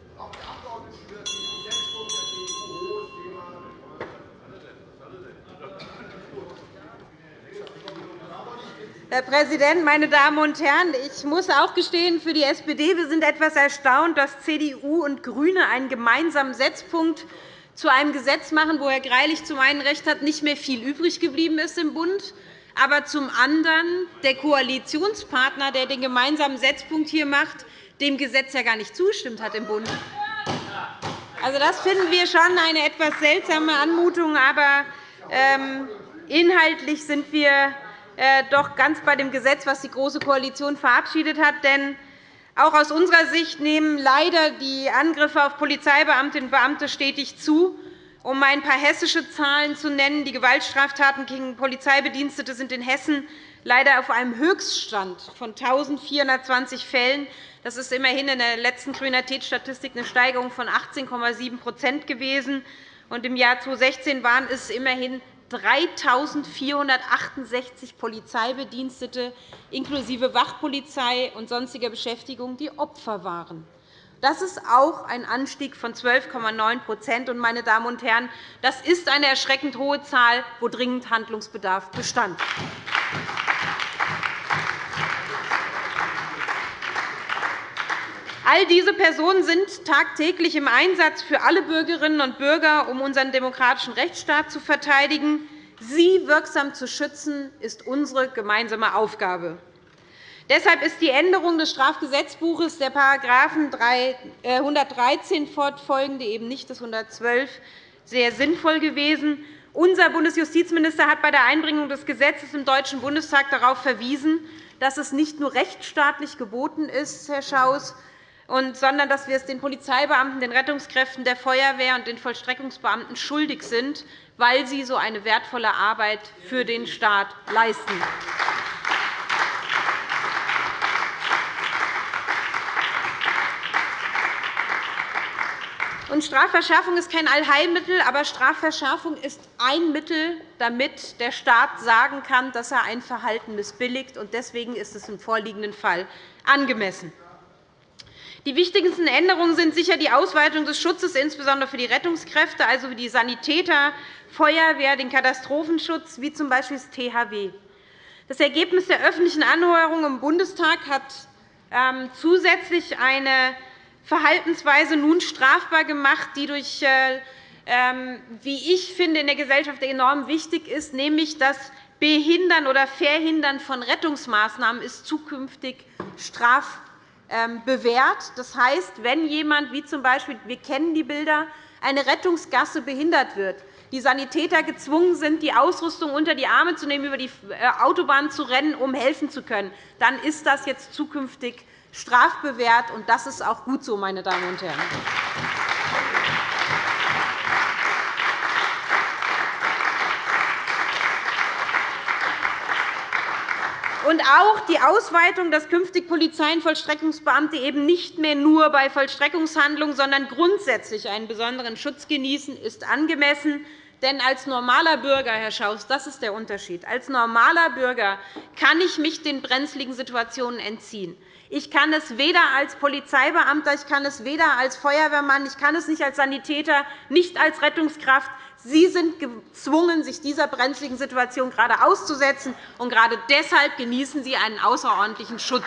Herr Präsident, meine Damen und Herren! Ich muss auch gestehen, für die SPD wir sind etwas erstaunt, dass CDU und GRÜNE einen gemeinsamen Setzpunkt zu einem Gesetz machen, wo Herr Greilich zum einen recht hat, nicht mehr viel übrig geblieben ist im Bund, aber zum anderen der Koalitionspartner, der den gemeinsamen Setzpunkt hier macht, dem Gesetz ja gar nicht zustimmt hat im Bund. Also, das finden wir schon eine etwas seltsame Anmutung. Aber ähm, inhaltlich sind wir doch ganz bei dem Gesetz, das die Große Koalition verabschiedet hat. Denn auch aus unserer Sicht nehmen leider die Angriffe auf Polizeibeamtinnen und Beamte stetig zu. Um ein paar hessische Zahlen zu nennen, die Gewaltstraftaten gegen Polizeibedienstete sind in Hessen leider auf einem Höchststand von 1.420 Fällen. Das ist immerhin in der letzten Kriminalitätsstatistik eine Steigerung von 18,7% gewesen. Im Jahr 2016 waren es immerhin 3.468 Polizeibedienstete inklusive Wachpolizei und sonstiger Beschäftigung, die Opfer waren. Das ist auch ein Anstieg von 12,9% Meine Damen und Herren, das ist eine erschreckend hohe Zahl, wo dringend Handlungsbedarf bestand. All diese Personen sind tagtäglich im Einsatz für alle Bürgerinnen und Bürger, um unseren demokratischen Rechtsstaat zu verteidigen. Sie wirksam zu schützen, ist unsere gemeinsame Aufgabe. Deshalb ist die Änderung des Strafgesetzbuches der § 113 fortfolgende, eben nicht des 112, sehr sinnvoll gewesen. Unser Bundesjustizminister hat bei der Einbringung des Gesetzes im Deutschen Bundestag darauf verwiesen, dass es nicht nur rechtsstaatlich geboten ist, Herr Schaus, sondern dass wir es den Polizeibeamten, den Rettungskräften, der Feuerwehr und den Vollstreckungsbeamten schuldig sind, weil sie so eine wertvolle Arbeit für den Staat leisten. Strafverschärfung ist kein Allheilmittel, aber Strafverschärfung ist ein Mittel, damit der Staat sagen kann, dass er ein Verhalten missbilligt. Deswegen ist es im vorliegenden Fall angemessen. Die wichtigsten Änderungen sind sicher die Ausweitung des Schutzes, insbesondere für die Rettungskräfte, also für die Sanitäter, Feuerwehr, den Katastrophenschutz, wie z. B. das THW. Das Ergebnis der öffentlichen Anhörung im Bundestag hat ähm, zusätzlich eine Verhaltensweise nun strafbar gemacht, die durch äh, ähm, wie ich finde, in der Gesellschaft enorm wichtig ist, nämlich das Behindern oder Verhindern von Rettungsmaßnahmen ist zukünftig strafbar bewährt. Das heißt, wenn jemand, wie z. B. wir kennen die Bilder, eine Rettungsgasse behindert wird, die Sanitäter gezwungen sind, die Ausrüstung unter die Arme zu nehmen, über die äh, Autobahn zu rennen, um helfen zu können, dann ist das jetzt zukünftig strafbewehrt. Das ist auch gut so, meine Damen und Herren. Und auch die Ausweitung, dass künftig Polizei- und Vollstreckungsbeamte eben nicht mehr nur bei Vollstreckungshandlungen, sondern grundsätzlich einen besonderen Schutz genießen, ist angemessen. Denn als normaler Bürger, Herr Schaus, das ist der Unterschied, als normaler Bürger kann ich mich den brenzligen Situationen entziehen. Ich kann es weder als Polizeibeamter, ich kann es weder als Feuerwehrmann, ich kann es nicht als Sanitäter, nicht als Rettungskraft. Sie sind gezwungen, sich dieser brenzligen Situation gerade auszusetzen, und gerade deshalb genießen Sie einen außerordentlichen Schutz.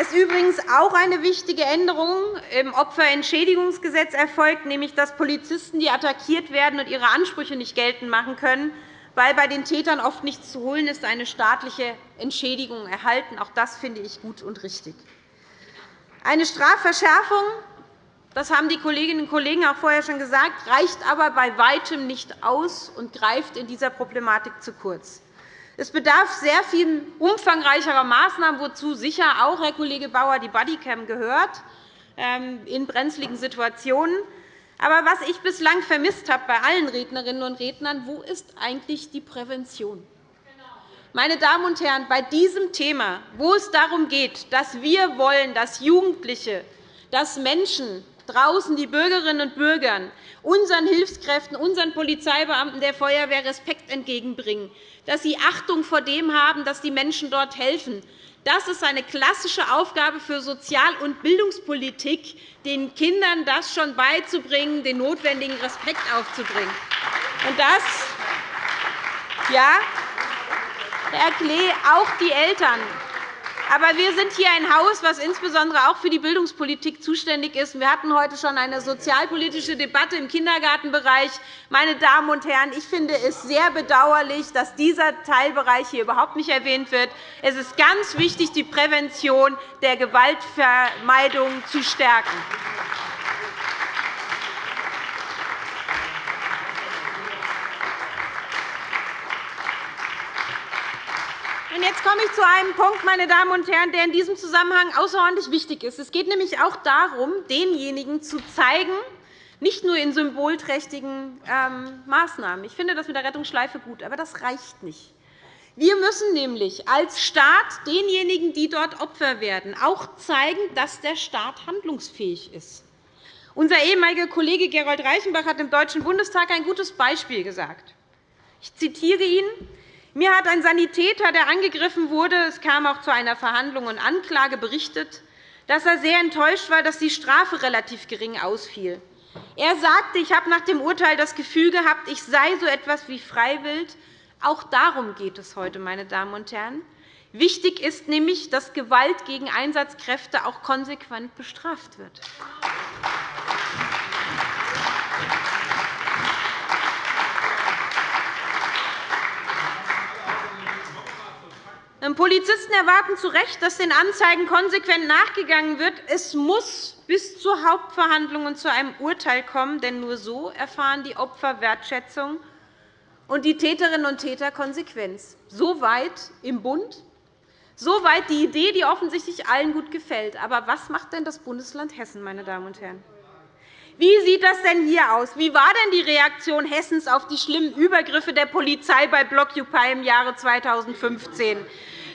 Ist übrigens auch eine wichtige Änderung im Opferentschädigungsgesetz erfolgt, nämlich dass Polizisten, die attackiert werden und ihre Ansprüche nicht geltend machen können, weil bei den Tätern oft nichts zu holen ist, eine staatliche Entschädigung erhalten. Auch das finde ich gut und richtig. Eine Strafverschärfung, das haben die Kolleginnen und Kollegen auch vorher schon gesagt, reicht aber bei Weitem nicht aus und greift in dieser Problematik zu kurz. Es bedarf sehr viel umfangreicherer Maßnahmen, wozu sicher auch, Herr Kollege Bauer, die Bodycam gehört, ähm, in brenzligen Situationen. Aber was ich bislang vermisst habe bei allen Rednerinnen und Rednern, wo ist eigentlich die Prävention? Meine Damen und Herren, bei diesem Thema, wo es darum geht, dass wir wollen, dass Jugendliche, dass Menschen draußen, die Bürgerinnen und Bürger, unseren Hilfskräften, unseren Polizeibeamten der Feuerwehr Respekt entgegenbringen, dass sie Achtung vor dem haben, dass die Menschen dort helfen. Das ist eine klassische Aufgabe für Sozial- und Bildungspolitik, den Kindern das schon beizubringen, den notwendigen Respekt aufzubringen. Und das, ja, Herr Klee, auch die Eltern aber wir sind hier ein Haus, das insbesondere auch für die Bildungspolitik zuständig ist. Wir hatten heute schon eine sozialpolitische Debatte im Kindergartenbereich. Meine Damen und Herren, ich finde es sehr bedauerlich, dass dieser Teilbereich hier überhaupt nicht erwähnt wird. Es ist ganz wichtig, die Prävention der Gewaltvermeidung zu stärken. Jetzt komme ich zu einem Punkt, meine Damen und Herren, der in diesem Zusammenhang außerordentlich wichtig ist. Es geht nämlich auch darum, denjenigen zu zeigen, nicht nur in symbolträchtigen ähm, Maßnahmen. Ich finde das mit der Rettungsschleife gut, aber das reicht nicht. Wir müssen nämlich als Staat denjenigen, die dort Opfer werden, auch zeigen, dass der Staat handlungsfähig ist. Unser ehemaliger Kollege Gerold Reichenbach hat im Deutschen Bundestag ein gutes Beispiel gesagt. Ich zitiere ihn. Mir hat ein Sanitäter, der angegriffen wurde, es kam auch zu einer Verhandlung und Anklage, berichtet, dass er sehr enttäuscht war, dass die Strafe relativ gering ausfiel. Er sagte, ich habe nach dem Urteil das Gefühl gehabt, ich sei so etwas wie freiwillig. Auch darum geht es heute, meine Damen und Herren. Wichtig ist nämlich, dass Gewalt gegen Einsatzkräfte auch konsequent bestraft wird. Polizisten erwarten zu Recht, dass den Anzeigen konsequent nachgegangen wird. Es muss bis zur Hauptverhandlung und zu einem Urteil kommen, denn nur so erfahren die Opfer Wertschätzung und die Täterinnen und Täter Konsequenz. So weit im Bund, so weit die Idee, die offensichtlich allen gut gefällt. Aber was macht denn das Bundesland Hessen, meine Damen und Herren? Wie sieht das denn hier aus? Wie war denn die Reaktion Hessens auf die schlimmen Übergriffe der Polizei bei Blockupy im Jahre 2015?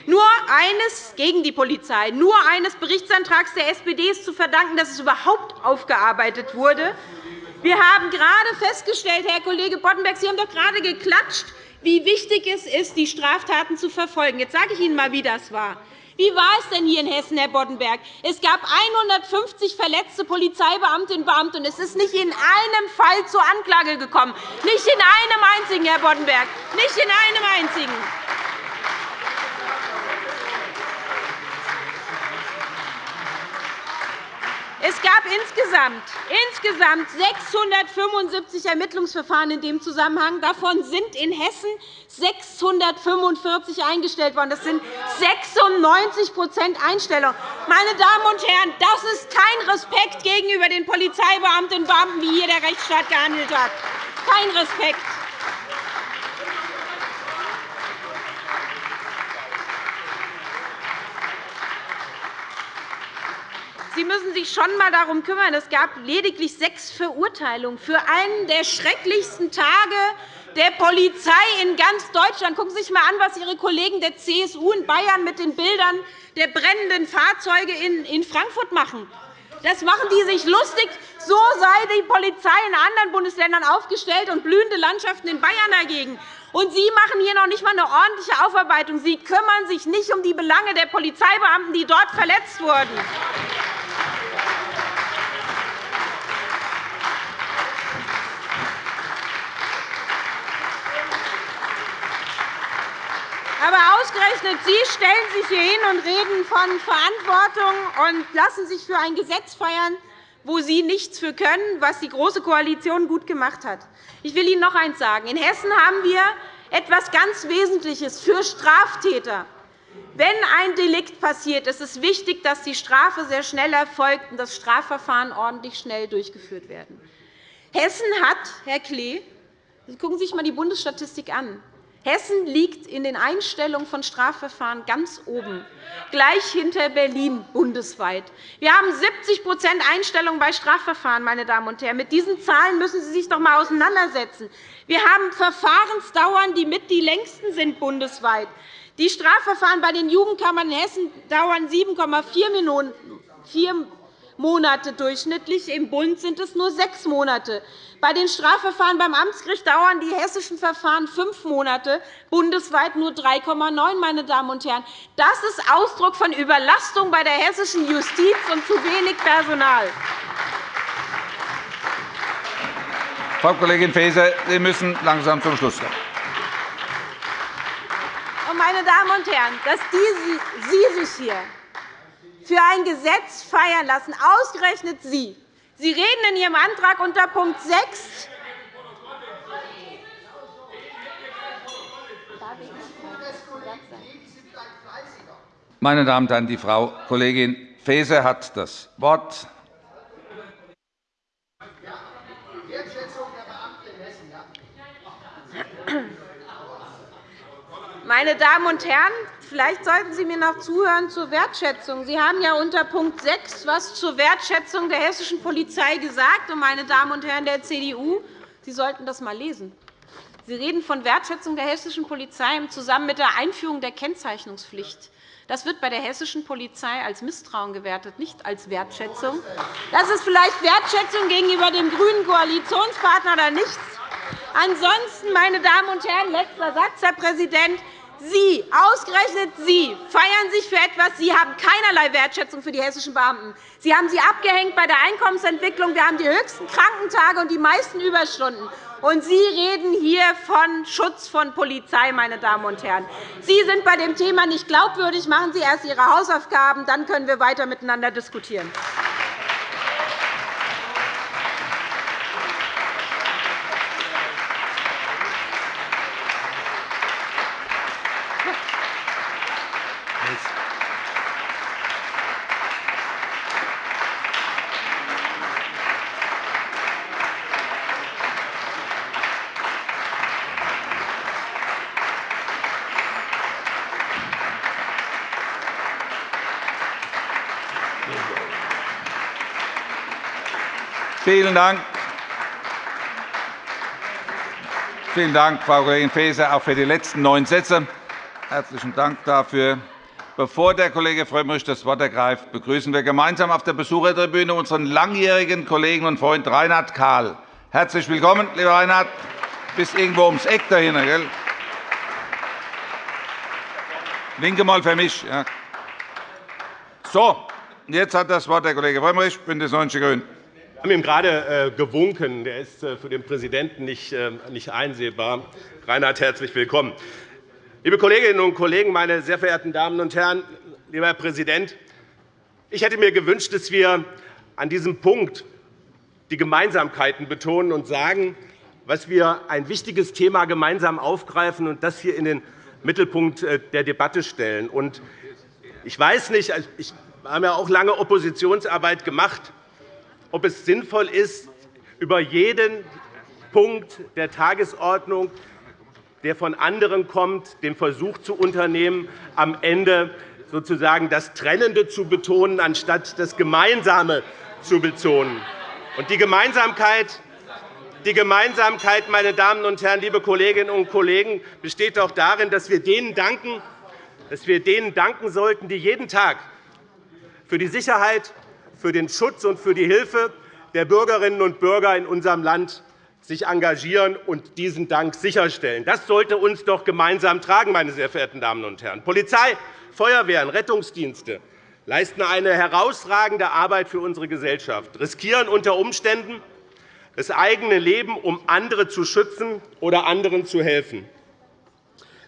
Nur eines gegen die Polizei, nur eines Berichtsantrags der SPD ist zu verdanken, dass es überhaupt aufgearbeitet wurde. Wir haben gerade festgestellt, Herr Kollege Boddenberg, Sie haben doch gerade geklatscht, wie wichtig es ist, die Straftaten zu verfolgen. Jetzt sage ich Ihnen einmal, wie das war. Wie war es denn hier in Hessen, Herr Boddenberg? Es gab 150 verletzte Polizeibeamtinnen und Beamte, und es ist nicht in einem Fall zur Anklage gekommen. Nicht in einem einzigen, Herr Boddenberg. Nicht in einem einzigen. Es gab insgesamt, insgesamt 675 Ermittlungsverfahren in dem Zusammenhang. Davon sind in Hessen 645 eingestellt worden. Das sind 96% Einstellung. Meine Damen und Herren, das ist kein Respekt gegenüber den Polizeibeamtinnen und Beamten, wie hier der Rechtsstaat gehandelt hat. Kein Respekt. Sie Sie müssen sich schon einmal darum kümmern. Es gab lediglich sechs Verurteilungen für einen der schrecklichsten Tage der Polizei in ganz Deutschland. Gucken Sie sich einmal an, was Ihre Kollegen der CSU in Bayern mit den Bildern der brennenden Fahrzeuge in Frankfurt machen. Das machen die sich lustig. So sei die Polizei in anderen Bundesländern aufgestellt und blühende Landschaften in Bayern dagegen. Und Sie machen hier noch nicht einmal eine ordentliche Aufarbeitung. Sie kümmern sich nicht um die Belange der Polizeibeamten, die dort verletzt wurden. Aber ausgerechnet Sie stellen sich hier hin und reden von Verantwortung und lassen sich für ein Gesetz feiern, wo Sie nichts für können, was die Große Koalition gut gemacht hat. Ich will Ihnen noch eines sagen. In Hessen haben wir etwas ganz Wesentliches für Straftäter. Wenn ein Delikt passiert, ist es wichtig, dass die Strafe sehr schnell erfolgt und das Strafverfahren ordentlich schnell durchgeführt werden. Hessen hat, Herr Klee, gucken Sie sich einmal die Bundesstatistik an. Hessen liegt in den Einstellungen von Strafverfahren ganz oben, gleich hinter Berlin bundesweit. Wir haben 70% Einstellungen bei Strafverfahren. Meine Damen und Herren. Mit diesen Zahlen müssen Sie sich doch einmal auseinandersetzen. Wir haben Verfahrensdauern, die mit die längsten sind bundesweit. Die Strafverfahren bei den Jugendkammern in Hessen dauern 7,4 Monate durchschnittlich. Im Bund sind es nur sechs Monate. Bei den Strafverfahren beim Amtsgericht dauern die hessischen Verfahren fünf Monate, bundesweit nur 3,9. Meine Damen und Herren. Das ist Ausdruck von Überlastung bei der hessischen Justiz und zu wenig Personal. Frau Kollegin Faeser, Sie müssen langsam zum Schluss kommen. Meine Damen und Herren, dass Sie sich hier für ein Gesetz feiern lassen, ausgerechnet Sie. Sie reden in Ihrem Antrag unter Punkt 6 Meine Damen und Herren, die Frau Kollegin Faeser hat das Wort. Meine Damen und Herren, vielleicht sollten Sie mir noch zuhören zur Wertschätzung. Sie haben ja unter Punkt 6 etwas zur Wertschätzung der hessischen Polizei gesagt. meine Damen und Herren der CDU, Sie sollten das einmal lesen. Sie reden von Wertschätzung der hessischen Polizei im Zusammenhang mit der Einführung der Kennzeichnungspflicht. Das wird bei der hessischen Polizei als Misstrauen gewertet, nicht als Wertschätzung. Das ist vielleicht Wertschätzung gegenüber dem grünen Koalitionspartner oder nichts. Ansonsten, meine Damen und Herren, letzter Satz, Herr Präsident, Sie, ausgerechnet Sie, feiern sich für etwas. Sie haben keinerlei Wertschätzung für die hessischen Beamten. Sie haben sie abgehängt bei der Einkommensentwicklung. Wir haben die höchsten Krankentage und die meisten Überstunden. Und Sie reden hier von Schutz von Polizei, meine Damen und Herren. Sie sind bei dem Thema nicht glaubwürdig. Machen Sie erst Ihre Hausaufgaben, dann können wir weiter miteinander diskutieren. Vielen Dank. Vielen Dank, Frau Kollegin Faeser, auch für die letzten neun Sätze. Herzlichen Dank dafür. Bevor der Kollege Frömmrich das Wort ergreift, begrüßen wir gemeinsam auf der Besuchertribüne unseren langjährigen Kollegen und Freund Reinhard Kahl. Herzlich willkommen, lieber Reinhard. Du bist irgendwo ums Eck dahin. Gell? Winke mal für mich. Ja. So, jetzt hat das Wort der Kollege Frömmrich, BÜNDNIS 90 die GRÜNEN. Haben ihm gerade äh, gewunken. Der ist äh, für den Präsidenten äh, nicht einsehbar. Reinhard, herzlich willkommen. Liebe Kolleginnen und Kollegen, meine sehr verehrten Damen und Herren, lieber Herr Präsident! Ich hätte mir gewünscht, dass wir an diesem Punkt die Gemeinsamkeiten betonen und sagen, was wir ein wichtiges Thema gemeinsam aufgreifen und das hier in den Mittelpunkt der Debatte stellen. Ich weiß nicht, wir haben ja auch lange Oppositionsarbeit gemacht ob es sinnvoll ist, über jeden Punkt der Tagesordnung, der von anderen kommt, den Versuch zu unternehmen, am Ende sozusagen das Trennende zu betonen, anstatt das Gemeinsame zu betonen. Und die Gemeinsamkeit die Gemeinsamkeit, meine Damen und Herren, liebe Kolleginnen und Kollegen, besteht auch darin, dass wir denen danken, dass wir denen danken sollten, die jeden Tag für die Sicherheit, für den Schutz und für die Hilfe der Bürgerinnen und Bürger in unserem Land sich engagieren und diesen Dank sicherstellen. Das sollte uns doch gemeinsam tragen, meine sehr verehrten Damen und Herren. Polizei, Feuerwehren, Rettungsdienste leisten eine herausragende Arbeit für unsere Gesellschaft, riskieren unter Umständen das eigene Leben, um andere zu schützen oder anderen zu helfen.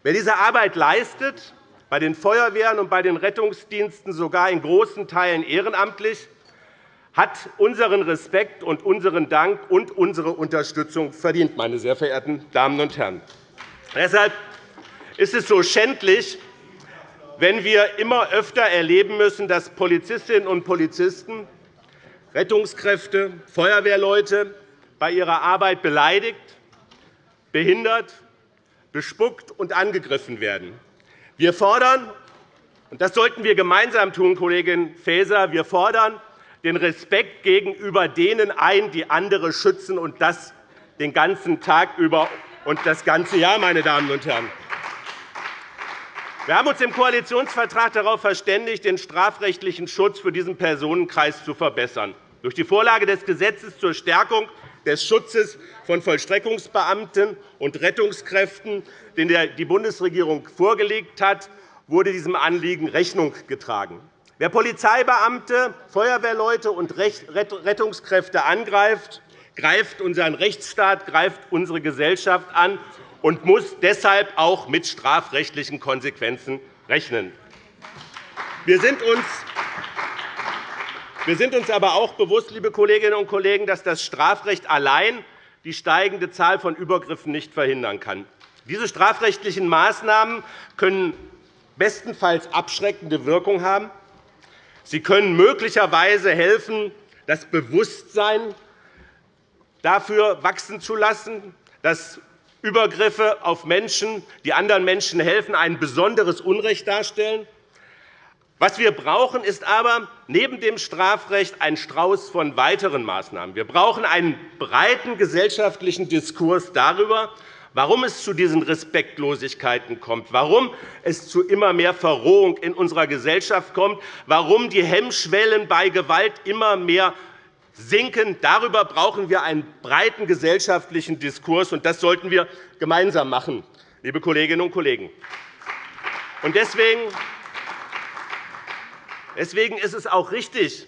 Wer diese Arbeit leistet, bei den Feuerwehren und bei den Rettungsdiensten sogar in großen Teilen ehrenamtlich, hat unseren Respekt und unseren Dank und unsere Unterstützung verdient, meine sehr verehrten Damen und Herren. Deshalb ist es so schändlich, wenn wir immer öfter erleben müssen, dass Polizistinnen und Polizisten, Rettungskräfte, Feuerwehrleute bei ihrer Arbeit beleidigt, behindert, bespuckt und angegriffen werden. Wir fordern, und das sollten wir gemeinsam tun, Kollegin Faeser, wir fordern den Respekt gegenüber denen ein, die andere schützen, und das den ganzen Tag über und das ganze Jahr, meine Damen und Herren. Wir haben uns im Koalitionsvertrag darauf verständigt, den strafrechtlichen Schutz für diesen Personenkreis zu verbessern. Durch die Vorlage des Gesetzes zur Stärkung des Schutzes von Vollstreckungsbeamten und Rettungskräften, den die Bundesregierung vorgelegt hat, wurde diesem Anliegen Rechnung getragen. Wer Polizeibeamte, Feuerwehrleute und Rettungskräfte angreift, greift unseren Rechtsstaat, greift unsere Gesellschaft an und muss deshalb auch mit strafrechtlichen Konsequenzen rechnen. Wir sind uns aber auch bewusst, liebe Kolleginnen und Kollegen, dass das Strafrecht allein die steigende Zahl von Übergriffen nicht verhindern kann. Diese strafrechtlichen Maßnahmen können bestenfalls abschreckende Wirkung haben. Sie können möglicherweise helfen, das Bewusstsein dafür wachsen zu lassen, dass Übergriffe auf Menschen, die anderen Menschen helfen, ein besonderes Unrecht darstellen. Was wir brauchen, ist aber neben dem Strafrecht ein Strauß von weiteren Maßnahmen. Wir brauchen einen breiten gesellschaftlichen Diskurs darüber, warum es zu diesen Respektlosigkeiten kommt, warum es zu immer mehr Verrohung in unserer Gesellschaft kommt, warum die Hemmschwellen bei Gewalt immer mehr sinken. Darüber brauchen wir einen breiten gesellschaftlichen Diskurs, und das sollten wir gemeinsam machen, liebe Kolleginnen und Kollegen. Deswegen ist es auch richtig,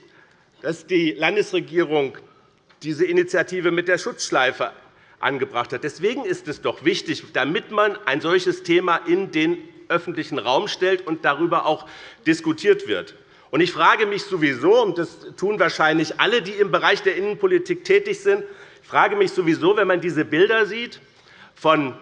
dass die Landesregierung diese Initiative mit der Schutzschleife angebracht hat. Deswegen ist es doch wichtig, damit man ein solches Thema in den öffentlichen Raum stellt und darüber auch diskutiert wird. Ich frage mich sowieso, und das tun wahrscheinlich alle, die im Bereich der Innenpolitik tätig sind, ich frage mich sowieso, wenn man diese Bilder sieht von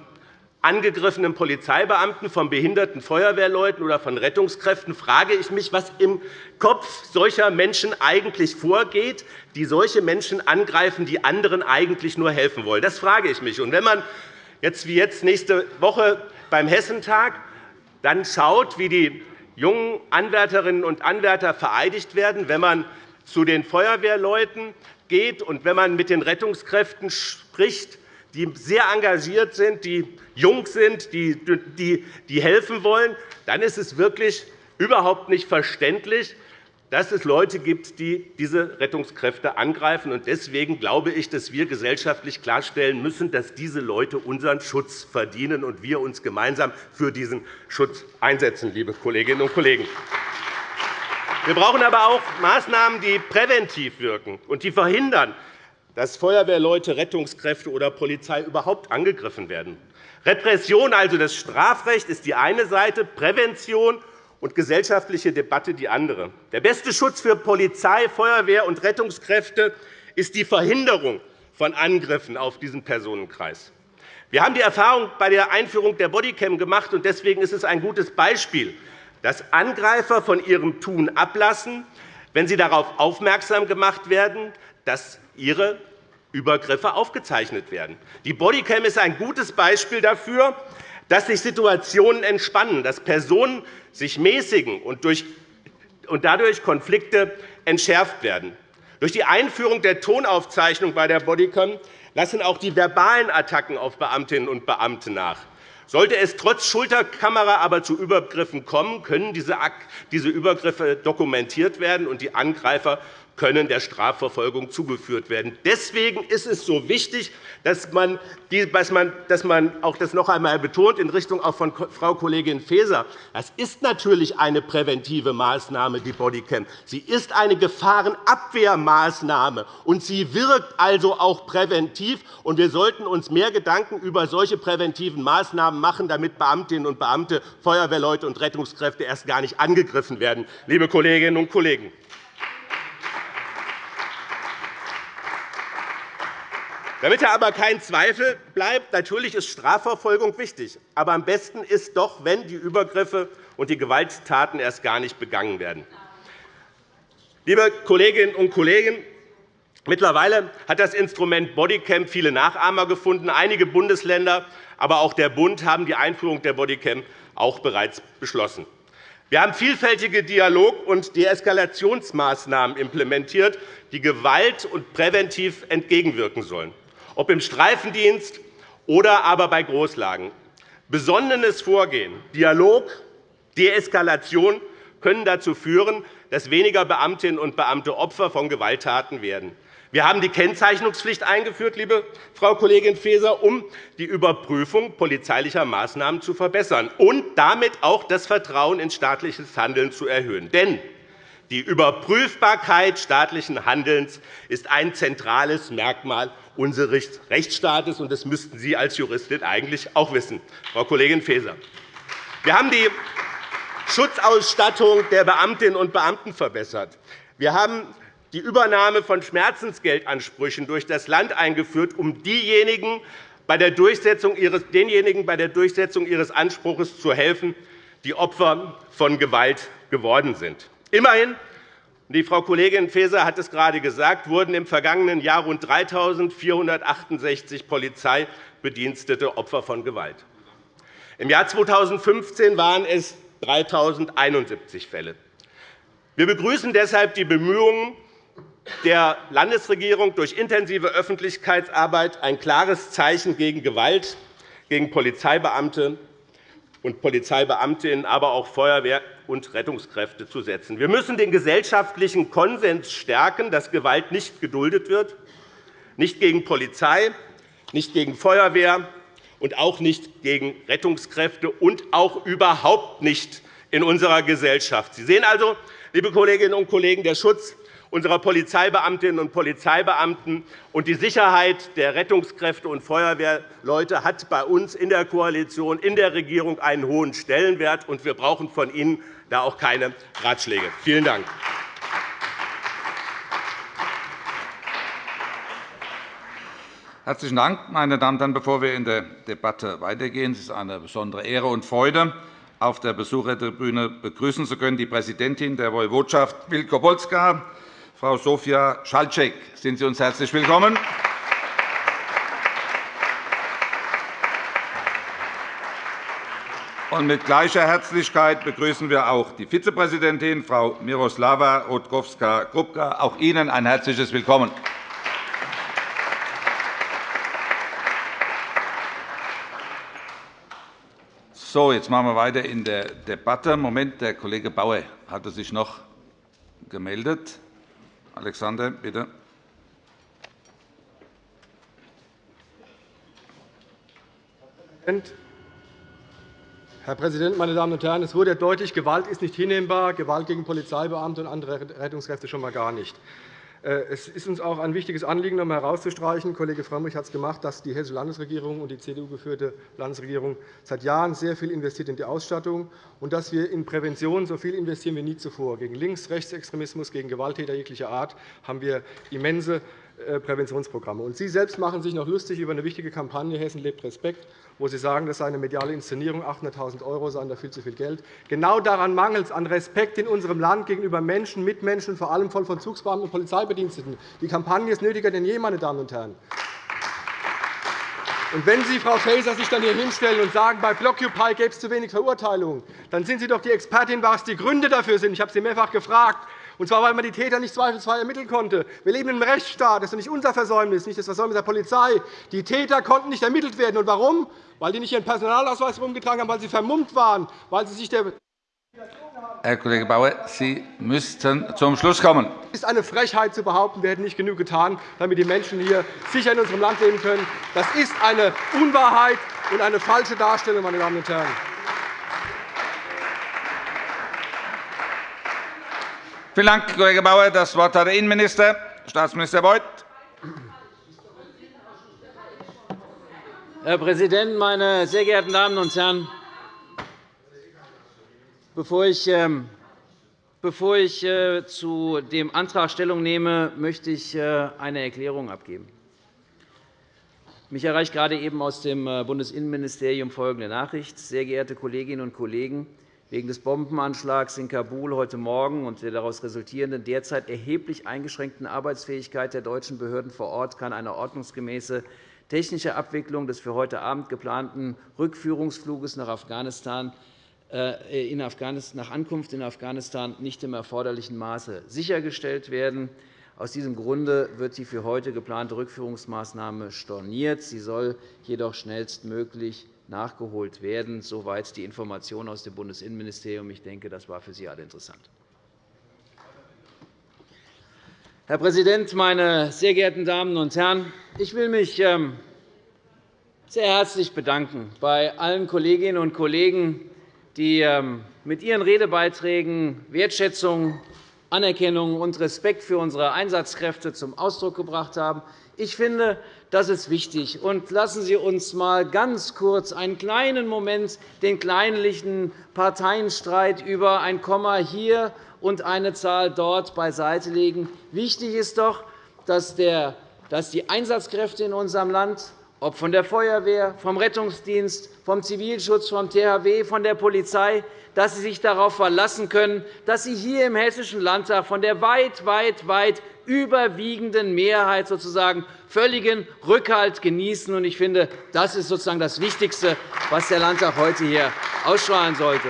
angegriffenen Polizeibeamten, von behinderten Feuerwehrleuten oder von Rettungskräften, frage ich mich, was im Kopf solcher Menschen eigentlich vorgeht, die solche Menschen angreifen, die anderen eigentlich nur helfen wollen. Das frage ich mich. Und wenn man jetzt wie jetzt nächste Woche beim Hessentag dann schaut, wie die jungen Anwärterinnen und Anwärter vereidigt werden, wenn man zu den Feuerwehrleuten geht und wenn man mit den Rettungskräften spricht, die sehr engagiert sind, die jung sind, die, helfen wollen, dann ist es wirklich überhaupt nicht verständlich, dass es Leute gibt, die diese Rettungskräfte angreifen. Deswegen glaube ich, dass wir gesellschaftlich klarstellen müssen, dass diese Leute unseren Schutz verdienen und wir uns gemeinsam für diesen Schutz einsetzen, liebe Kolleginnen und Kollegen. Wir brauchen aber auch Maßnahmen, die präventiv wirken und die verhindern, dass Feuerwehrleute, Rettungskräfte oder Polizei überhaupt angegriffen werden. Repression, also das Strafrecht, ist die eine Seite, Prävention und gesellschaftliche Debatte die andere. Der beste Schutz für Polizei, Feuerwehr und Rettungskräfte ist die Verhinderung von Angriffen auf diesen Personenkreis. Wir haben die Erfahrung bei der Einführung der Bodycam gemacht, und deswegen ist es ein gutes Beispiel, dass Angreifer von ihrem Tun ablassen, wenn sie darauf aufmerksam gemacht werden, dass ihre Übergriffe aufgezeichnet werden. Die Bodycam ist ein gutes Beispiel dafür, dass sich Situationen entspannen, dass Personen sich mäßigen und dadurch Konflikte entschärft werden. Durch die Einführung der Tonaufzeichnung bei der Bodycam lassen auch die verbalen Attacken auf Beamtinnen und Beamte nach. Sollte es trotz Schulterkamera aber zu Übergriffen kommen, können diese Übergriffe dokumentiert werden, und die Angreifer können der Strafverfolgung zugeführt werden. Deswegen ist es so wichtig, dass man, dass man auch das noch einmal betont in Richtung auch von Frau Kollegin Faeser. Das ist natürlich eine präventive Maßnahme, die Bodycam. Sie ist eine Gefahrenabwehrmaßnahme, und sie wirkt also auch präventiv. Und wir sollten uns mehr Gedanken über solche präventiven Maßnahmen machen, damit Beamtinnen und Beamte, Feuerwehrleute und Rettungskräfte erst gar nicht angegriffen werden. Liebe Kolleginnen und Kollegen, Damit aber kein Zweifel bleibt, natürlich ist Strafverfolgung wichtig. Aber am besten ist doch, wenn die Übergriffe und die Gewalttaten erst gar nicht begangen werden. Liebe Kolleginnen und Kollegen, mittlerweile hat das Instrument Bodycam viele Nachahmer gefunden. Einige Bundesländer, aber auch der Bund haben die Einführung der Bodycam auch bereits beschlossen. Wir haben vielfältige Dialog- und Deeskalationsmaßnahmen implementiert, die Gewalt und präventiv entgegenwirken sollen ob im Streifendienst oder aber bei Großlagen. Besonnenes Vorgehen, Dialog, Deeskalation können dazu führen, dass weniger Beamtinnen und Beamte Opfer von Gewalttaten werden. Wir haben die Kennzeichnungspflicht eingeführt, liebe Frau Kollegin Faeser, um die Überprüfung polizeilicher Maßnahmen zu verbessern und damit auch das Vertrauen in staatliches Handeln zu erhöhen. Denn die Überprüfbarkeit staatlichen Handelns ist ein zentrales Merkmal unseres Rechtsstaates, und das müssten Sie als Juristin eigentlich auch wissen, Frau Kollegin Faeser. Wir haben die Schutzausstattung der Beamtinnen und Beamten verbessert. Wir haben die Übernahme von Schmerzensgeldansprüchen durch das Land eingeführt, um diejenigen bei der Durchsetzung ihres, denjenigen bei der Durchsetzung ihres Anspruchs zu helfen, die Opfer von Gewalt geworden sind. Immerhin die Frau Kollegin Faeser hat es gerade gesagt, wurden im vergangenen Jahr rund 3.468 Polizeibedienstete Opfer von Gewalt. Im Jahr 2015 waren es 3.071 Fälle. Wir begrüßen deshalb die Bemühungen der Landesregierung, durch intensive Öffentlichkeitsarbeit ein klares Zeichen gegen Gewalt gegen Polizeibeamte und Polizeibeamtinnen, aber auch Feuerwehr und Rettungskräfte zu setzen. Wir müssen den gesellschaftlichen Konsens stärken, dass Gewalt nicht geduldet wird, nicht gegen Polizei, nicht gegen Feuerwehr und auch nicht gegen Rettungskräfte und auch überhaupt nicht in unserer Gesellschaft. Sie sehen also, liebe Kolleginnen und Kollegen, der Schutz unserer Polizeibeamtinnen und Polizeibeamten und die Sicherheit der Rettungskräfte und Feuerwehrleute hat bei uns in der Koalition, in der Regierung einen hohen Stellenwert, und wir brauchen von Ihnen da auch keine Ratschläge. Vielen Dank. Herzlichen Dank, meine Damen und Herren. Bevor wir in der Debatte weitergehen, es ist eine besondere Ehre und Freude, auf der Besuchertribüne begrüßen zu können die Präsidentin der Woiwodschaft Wielkopolska, Frau Sofia Schalczek. Sind Sie uns herzlich willkommen. Und mit gleicher Herzlichkeit begrüßen wir auch die Vizepräsidentin, Frau Miroslava Rutkowska-Krupka. Auch Ihnen ein herzliches Willkommen. So, jetzt machen wir weiter in der Debatte. Moment, der Kollege Bauer hatte sich noch gemeldet. Alexander, bitte. Herr Präsident, meine Damen und Herren! Es wurde deutlich, Gewalt ist nicht hinnehmbar, Gewalt gegen Polizeibeamte und andere Rettungskräfte schon einmal gar nicht. Äh, es ist uns auch ein wichtiges Anliegen, einmal herauszustreichen, Kollege Frömmrich hat es gemacht, dass die Hessische Landesregierung und die CDU-geführte Landesregierung seit Jahren sehr viel investiert in die Ausstattung und dass wir in Prävention so viel investieren wie nie zuvor. Gegen Links-, Rechtsextremismus, gegen Gewalttäter jeglicher Art haben wir immense äh, Präventionsprogramme. Sie selbst machen sich noch lustig über eine wichtige Kampagne Hessen lebt Respekt, wo Sie sagen, das sei eine mediale Inszenierung, 800.000 € seien da viel zu viel Geld. Genau daran mangelt es an Respekt in unserem Land gegenüber Menschen, Mitmenschen, vor allem von Vollzugsbeamten und Polizeibediensteten. Die Kampagne ist nötiger denn je, meine Damen und Herren. Und wenn Sie, Frau Faeser, sich dann hier hinstellen und sagen, bei Blockupy gäbe es zu wenig Verurteilungen, dann sind Sie doch die Expertin, was die Gründe dafür sind. Ich habe Sie mehrfach gefragt. Und zwar, weil man die Täter nicht zweifelsfrei ermitteln konnte. Wir leben in einem Rechtsstaat. Das ist nicht unser Versäumnis, nicht das Versäumnis der Polizei. Die Täter konnten nicht ermittelt werden. Und warum? Weil die nicht ihren Personalausweis herumgetragen haben, weil sie vermummt waren, weil sie sich der Herr Kollege Bauer, Sie müssten zum Schluss kommen. Es ist eine Frechheit zu behaupten, wir hätten nicht genug getan, damit die Menschen hier sicher in unserem Land leben können. Das ist eine Unwahrheit und eine falsche Darstellung, meine Damen und Herren. Vielen Dank, Kollege Bauer. Das Wort hat der Innenminister, Staatsminister Beuth. Herr Präsident, meine sehr geehrten Damen und Herren! Bevor ich, ähm, äh, zu dem Antrag Stellung nehme, möchte ich äh, eine Erklärung abgeben. Mich erreicht gerade eben aus dem äh, Bundesinnenministerium folgende Nachricht. Sehr geehrte Kolleginnen und Kollegen, wegen des Bombenanschlags in Kabul heute Morgen und der daraus resultierenden derzeit erheblich eingeschränkten Arbeitsfähigkeit der deutschen Behörden vor Ort kann eine ordnungsgemäße technische Abwicklung des für heute Abend geplanten Rückführungsfluges nach Afghanistan äh, nach Ankunft in Afghanistan nicht im erforderlichen Maße sichergestellt werden. Aus diesem Grunde wird die für heute geplante Rückführungsmaßnahme storniert. Sie soll jedoch schnellstmöglich nachgeholt werden. Soweit die Information aus dem Bundesinnenministerium. Ich denke, das war für Sie alle interessant. Herr Präsident, meine sehr geehrten Damen und Herren! Ich will mich ähm, sehr herzlich bedanken bei allen Kolleginnen und Kollegen, die ähm, mit ihren Redebeiträgen Wertschätzung, Anerkennung und Respekt für unsere Einsatzkräfte zum Ausdruck gebracht haben. Ich finde, das ist wichtig. Und lassen Sie uns einmal ganz kurz einen kleinen Moment den kleinlichen Parteienstreit über ein Komma hier und eine Zahl dort beiseite legen. Wichtig ist doch, dass die Einsatzkräfte in unserem Land, ob von der Feuerwehr, vom Rettungsdienst, vom Zivilschutz, vom THW, von der Polizei, dass Sie sich darauf verlassen können, dass Sie hier im Hessischen Landtag von der weit, weit, weit überwiegenden Mehrheit sozusagen völligen Rückhalt genießen. Ich finde, das ist sozusagen das Wichtigste, was der Landtag heute hier ausstrahlen sollte.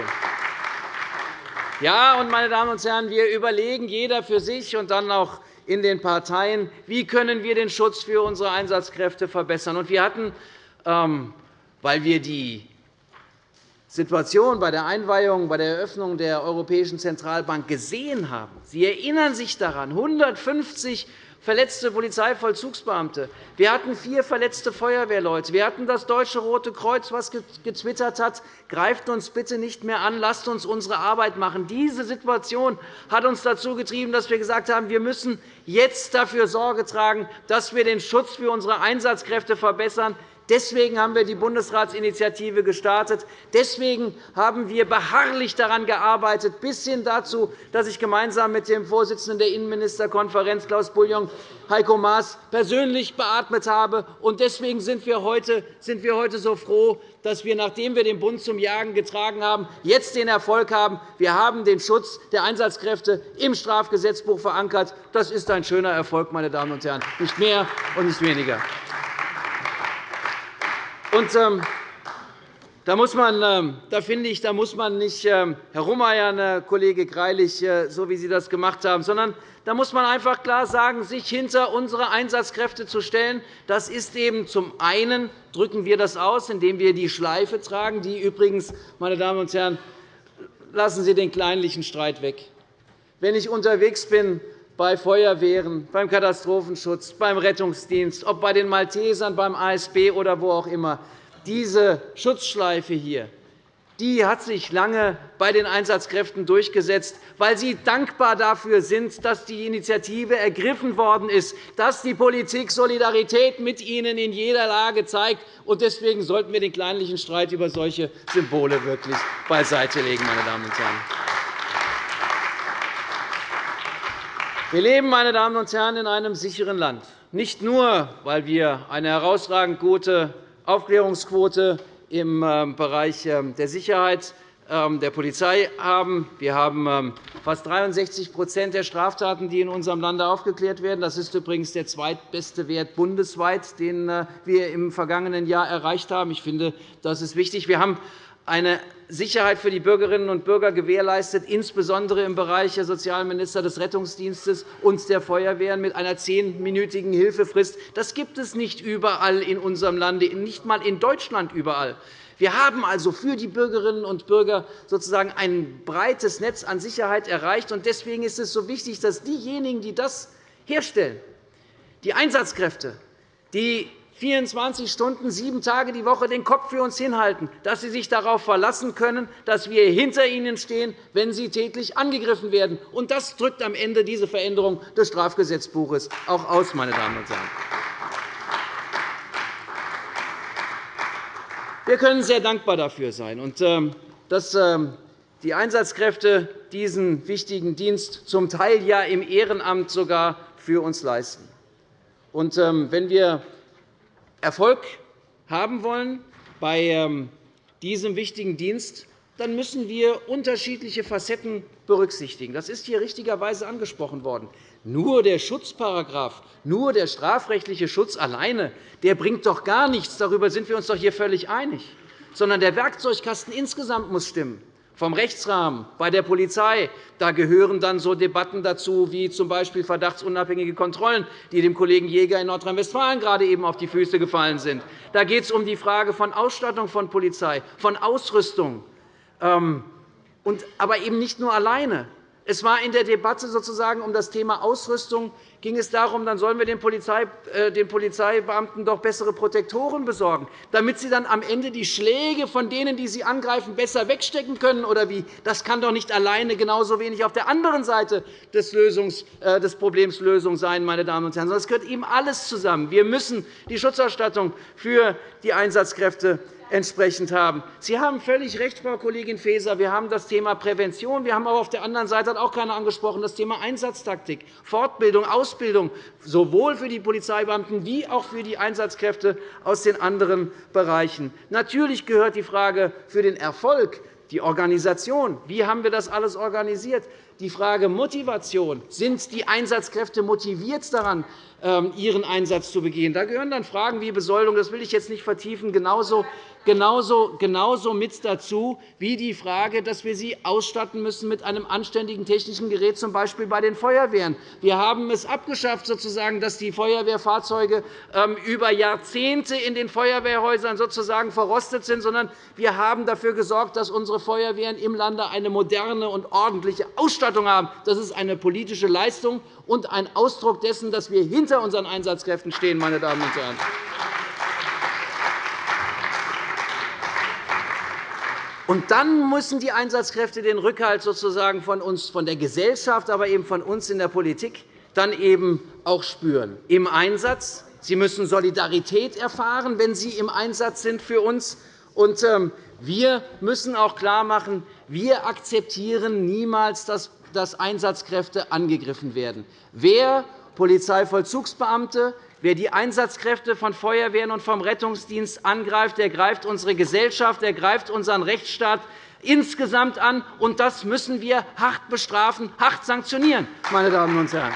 Ja, und, meine Damen und Herren, wir überlegen jeder für sich und dann auch in den Parteien, wie können wir den Schutz für unsere Einsatzkräfte verbessern. Wir hatten, ähm, weil wir die Situation bei der Einweihung, bei der Eröffnung der Europäischen Zentralbank gesehen haben. Sie erinnern sich daran, 150 verletzte Polizeivollzugsbeamte. Wir hatten vier verletzte Feuerwehrleute. Wir hatten das Deutsche Rote Kreuz, das getwittert hat, greift uns bitte nicht mehr an, lasst uns unsere Arbeit machen. Diese Situation hat uns dazu getrieben, dass wir gesagt haben, wir müssen jetzt dafür Sorge tragen, dass wir den Schutz für unsere Einsatzkräfte verbessern. Deswegen haben wir die Bundesratsinitiative gestartet. Deswegen haben wir beharrlich daran gearbeitet, bis hin dazu, dass ich gemeinsam mit dem Vorsitzenden der Innenministerkonferenz, Klaus Bouillon, Heiko Maas, persönlich beatmet habe. Deswegen sind wir heute so froh, dass wir, nachdem wir den Bund zum Jagen getragen haben, jetzt den Erfolg haben. Wir haben den Schutz der Einsatzkräfte im Strafgesetzbuch verankert. Das ist ein schöner Erfolg, meine Damen und Herren, nicht mehr und nicht weniger. Und, ähm, da, muss man, ähm, da finde ich, da muss man nicht ähm, herumeiern, Herr Kollege Greilich, äh, so wie Sie das gemacht haben, sondern da muss man einfach klar sagen, sich hinter unsere Einsatzkräfte zu stellen. Das ist eben zum einen drücken wir das aus, indem wir die Schleife tragen, die übrigens, meine Damen und Herren, lassen Sie den kleinlichen Streit weg. Wenn ich unterwegs bin bei Feuerwehren, beim Katastrophenschutz, beim Rettungsdienst, ob bei den Maltesern, beim ASB oder wo auch immer. Diese Schutzschleife hier die hat sich lange bei den Einsatzkräften durchgesetzt, weil sie dankbar dafür sind, dass die Initiative ergriffen worden ist, dass die Politik Solidarität mit ihnen in jeder Lage zeigt. Deswegen sollten wir den kleinlichen Streit über solche Symbole wirklich beiseitelegen, meine Damen und Herren. Wir leben, meine Damen und Herren, in einem sicheren Land, nicht nur, weil wir eine herausragend gute Aufklärungsquote im ähm, Bereich ähm, der Sicherheit ähm, der Polizei haben. Wir haben fast 63% der Straftaten, die in unserem Lande aufgeklärt werden. Das ist übrigens der zweitbeste Wert bundesweit, den äh, wir im vergangenen Jahr erreicht haben. Ich finde, das ist wichtig. Wir haben eine Sicherheit für die Bürgerinnen und Bürger gewährleistet, insbesondere im Bereich der Sozialminister des Rettungsdienstes und der Feuerwehren mit einer zehnminütigen Hilfefrist. Das gibt es nicht überall in unserem Lande, nicht einmal in Deutschland überall. Wir haben also für die Bürgerinnen und Bürger sozusagen ein breites Netz an Sicherheit erreicht. Deswegen ist es so wichtig, dass diejenigen, die das herstellen, die Einsatzkräfte, die 24 Stunden, sieben Tage die Woche den Kopf für uns hinhalten, dass sie sich darauf verlassen können, dass wir hinter ihnen stehen, wenn sie täglich angegriffen werden. Und das drückt am Ende diese Veränderung des Strafgesetzbuches auch aus, meine Damen und Herren. Wir können sehr dankbar dafür sein, ähm, dass ähm, die Einsatzkräfte diesen wichtigen Dienst zum Teil ja im Ehrenamt sogar für uns leisten. Ähm, wenn wir Erfolg haben wollen bei diesem wichtigen Dienst, dann müssen wir unterschiedliche Facetten berücksichtigen. Das ist hier richtigerweise angesprochen worden. Nur der Schutzparagraf, nur der strafrechtliche Schutz alleine, der bringt doch gar nichts. Darüber sind wir uns doch hier völlig einig. Sondern der Werkzeugkasten insgesamt muss stimmen. Vom Rechtsrahmen bei der Polizei da gehören dann so Debatten dazu, wie z. B. verdachtsunabhängige Kontrollen, die dem Kollegen Jäger in Nordrhein-Westfalen gerade eben auf die Füße gefallen sind. Da geht es um die Frage von Ausstattung von Polizei, von Ausrüstung, ähm, aber eben nicht nur alleine. Es war in der Debatte sozusagen um das Thema Ausrüstung ging es darum, dann sollen wir den, äh, den Polizeibeamten doch bessere Protektoren besorgen, damit sie dann am Ende die Schläge von denen, die sie angreifen, besser wegstecken können. Oder wie? Das kann doch nicht alleine genauso wenig auf der anderen Seite des, Lösungs, äh, des Problems Lösung sein, meine Damen und Herren. Das gehört eben alles zusammen. Wir müssen die Schutzausstattung für die Einsatzkräfte entsprechend haben. Sie haben völlig recht, Frau Kollegin Faeser. Wir haben das Thema Prävention. Wir haben aber auf der anderen Seite hat auch keiner angesprochen das Thema Einsatztaktik, Fortbildung, Ausbildung, sowohl für die Polizeibeamten wie auch für die Einsatzkräfte aus den anderen Bereichen. Natürlich gehört die Frage für den Erfolg die Organisation. Wie haben wir das alles organisiert? Die Frage Motivation. Sind die Einsatzkräfte motiviert daran, ähm, ihren Einsatz zu begehen? Da gehören dann Fragen wie Besoldung, das will ich jetzt nicht vertiefen, genauso genauso, genauso mit dazu wie die Frage, dass wir sie ausstatten müssen mit einem anständigen technischen Gerät, z. B. bei den Feuerwehren. Wir haben es abgeschafft, sozusagen, dass die Feuerwehrfahrzeuge ähm, über Jahrzehnte in den Feuerwehrhäusern sozusagen verrostet sind, sondern wir haben dafür gesorgt, dass unsere Feuerwehren im Lande eine moderne und ordentliche Ausstattung haben. Das ist eine politische Leistung und ein Ausdruck dessen, dass wir hinter unseren Einsatzkräften stehen. Meine Damen und Herren. Und dann müssen die Einsatzkräfte den Rückhalt sozusagen von uns, von der Gesellschaft, aber eben von uns in der Politik dann eben auch spüren. Im Einsatz. Sie müssen Solidarität erfahren, wenn Sie im Einsatz sind für uns. Und ähm, wir müssen auch klarmachen, wir akzeptieren niemals, dass Einsatzkräfte angegriffen werden. Wer Polizeivollzugsbeamte, Wer die Einsatzkräfte von Feuerwehren und vom Rettungsdienst angreift, der greift unsere Gesellschaft, der greift unseren Rechtsstaat insgesamt an. Und das müssen wir hart bestrafen, hart sanktionieren, meine Damen und Herren.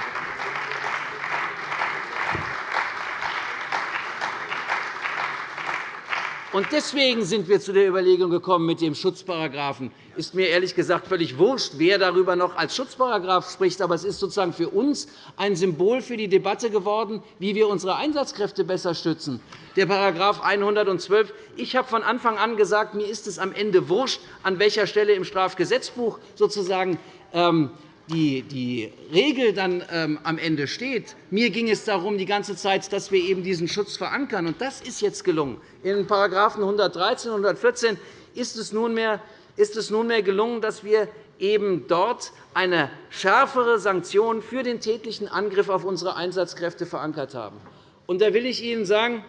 Deswegen sind wir zu der Überlegung gekommen, mit dem Schutzparagraphen ist mir ehrlich gesagt völlig wurscht, wer darüber noch als Schutzparagraph spricht. Aber es ist sozusagen für uns ein Symbol für die Debatte geworden, wie wir unsere Einsatzkräfte besser stützen. Der § 112. Ich habe von Anfang an gesagt, mir ist es am Ende wurscht, an welcher Stelle im Strafgesetzbuch sozusagen ähm, die Regel dann ähm, am Ende steht. Mir ging es darum, die ganze Zeit, dass wir eben diesen Schutz verankern. Und das ist jetzt gelungen. In den § 113 und 114 ist es nunmehr ist es nunmehr gelungen, dass wir eben dort eine schärfere Sanktion für den tätlichen Angriff auf unsere Einsatzkräfte verankert haben. Und da will ich Ihnen sagen,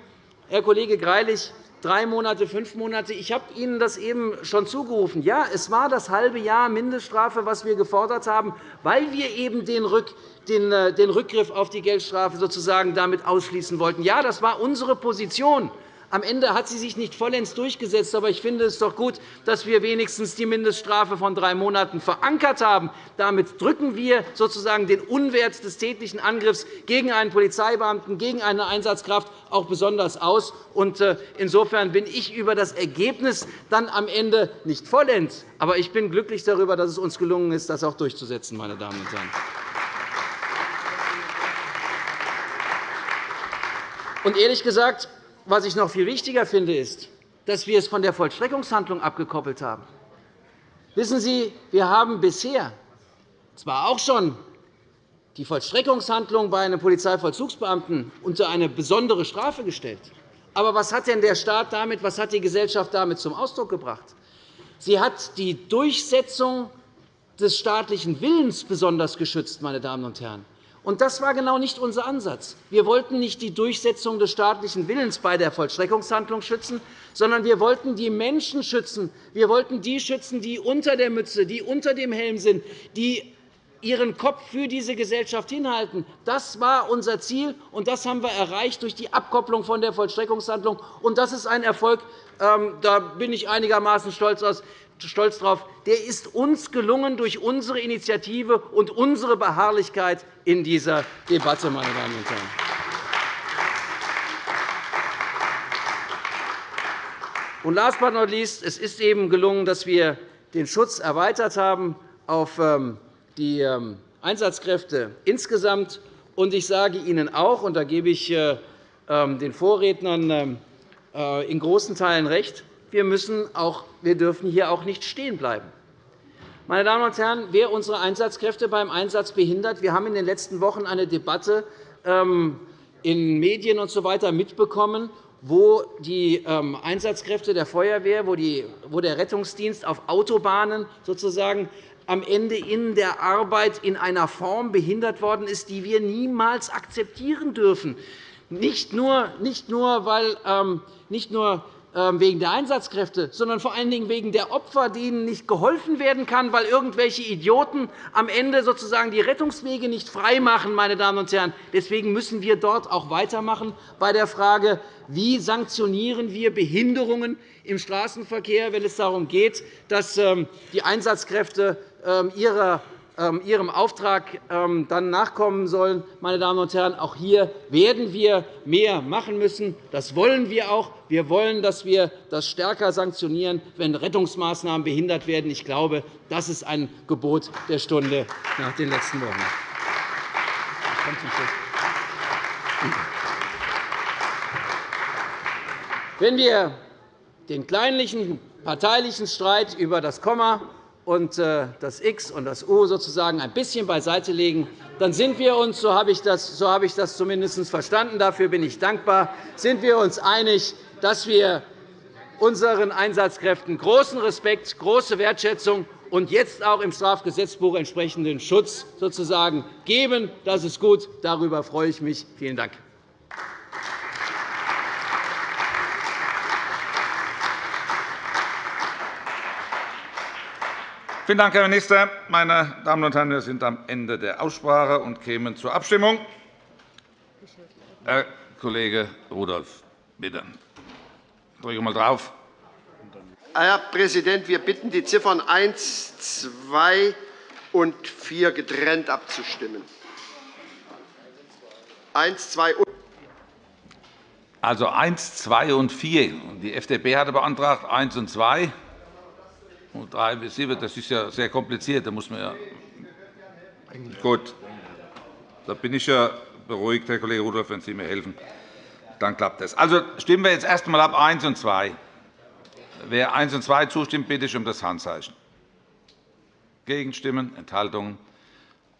Herr Kollege Greilich, drei Monate, fünf Monate. Ich habe Ihnen das eben schon zugerufen. Ja, es war das halbe Jahr Mindeststrafe, was wir gefordert haben, weil wir eben den äh, Rückgriff auf die Geldstrafe sozusagen damit ausschließen wollten. Ja, das war unsere Position. Am Ende hat sie sich nicht vollends durchgesetzt. Aber ich finde es doch gut, dass wir wenigstens die Mindeststrafe von drei Monaten verankert haben. Damit drücken wir sozusagen den Unwert des tätlichen Angriffs gegen einen Polizeibeamten, gegen eine Einsatzkraft auch besonders aus. Äh, insofern bin ich über das Ergebnis dann am Ende nicht vollends. Aber ich bin glücklich darüber, dass es uns gelungen ist, das auch durchzusetzen, meine Damen und Herren. Und ehrlich gesagt, was ich noch viel wichtiger finde, ist, dass wir es von der Vollstreckungshandlung abgekoppelt haben. Wissen Sie, wir haben bisher zwar auch schon die Vollstreckungshandlung bei einem Polizeivollzugsbeamten unter eine besondere Strafe gestellt. Aber was hat denn der Staat damit, was hat die Gesellschaft damit zum Ausdruck gebracht? Sie hat die Durchsetzung des staatlichen Willens besonders geschützt. Meine Damen und Herren. Und das war genau nicht unser Ansatz. Wir wollten nicht die Durchsetzung des staatlichen Willens bei der Vollstreckungshandlung schützen, sondern wir wollten die Menschen schützen. Wir wollten die schützen, die unter der Mütze, die unter dem Helm sind, die ihren Kopf für diese Gesellschaft hinhalten. Das war unser Ziel, und das haben wir erreicht durch die Abkopplung von der Vollstreckungshandlung. Und das ist ein Erfolg, ähm, da bin ich einigermaßen stolz stolz darauf, der ist uns gelungen durch unsere Initiative und unsere Beharrlichkeit in dieser Debatte. Meine Damen und Herren. Und last but not least, es ist eben gelungen, dass wir den Schutz erweitert haben auf ähm, die ähm, Einsatzkräfte insgesamt. Und ich sage Ihnen auch, und da gebe ich äh, ähm, den Vorrednern äh, in großen Teilen recht, wir, müssen auch, wir dürfen hier auch nicht stehen bleiben. Meine Damen und Herren, wer unsere Einsatzkräfte beim Einsatz behindert, wir haben in den letzten Wochen eine Debatte ähm, in Medien usw. So mitbekommen, wo die ähm, Einsatzkräfte der Feuerwehr, wo der Rettungsdienst auf Autobahnen sozusagen am Ende in der Arbeit in einer Form behindert worden ist, die wir niemals akzeptieren dürfen. Nicht nur, nicht nur, weil, ähm, nicht nur wegen der Einsatzkräfte, sondern vor allen Dingen wegen der Opfer, denen nicht geholfen werden kann, weil irgendwelche Idioten am Ende sozusagen die Rettungswege nicht freimachen. Meine Damen und Herren. Deswegen müssen wir dort auch weitermachen bei der Frage, wie sanktionieren wir Behinderungen im Straßenverkehr, wenn es darum geht, dass ähm, die Einsatzkräfte ähm, ihrer ähm, ihrem Auftrag ähm, dann nachkommen sollen. Meine Damen und Herren, auch hier werden wir mehr machen müssen. Das wollen wir auch. Wir wollen, dass wir das stärker sanktionieren, wenn Rettungsmaßnahmen behindert werden. Ich glaube, das ist ein Gebot der Stunde nach den letzten Wochen. Wenn wir den kleinlichen parteilichen Streit über das Komma und äh, das X und das U sozusagen ein bisschen beiseite legen, dann sind wir uns, so habe ich das, so habe ich das zumindest verstanden, dafür bin ich dankbar, sind wir uns einig, dass wir unseren Einsatzkräften großen Respekt, große Wertschätzung und jetzt auch im Strafgesetzbuch entsprechenden Schutz sozusagen geben. Das ist gut. Darüber freue ich mich. Vielen Dank. Vielen Dank, Herr Minister. Meine Damen und Herren, wir sind am Ende der Aussprache und kämen zur Abstimmung. Herr Kollege Rudolph, bitte. Drücke mal drauf. Herr Präsident, wir bitten, die Ziffern 1, 2 und 4 getrennt abzustimmen. 1, 2 und also 1, 2 und 4. Die FDP hatte beantragt 1 und 2 und 3 bis 7, das ist ja sehr kompliziert. Da muss man ja Gut. Da bin ich ja beruhigt, Herr Kollege Rudolph, wenn Sie mir helfen. Dann klappt das. Also stimmen wir jetzt erst einmal ab 1 und 2. Wer 1 und 2 zustimmt, bitte ich um das Handzeichen. Gegenstimmen, Enthaltungen.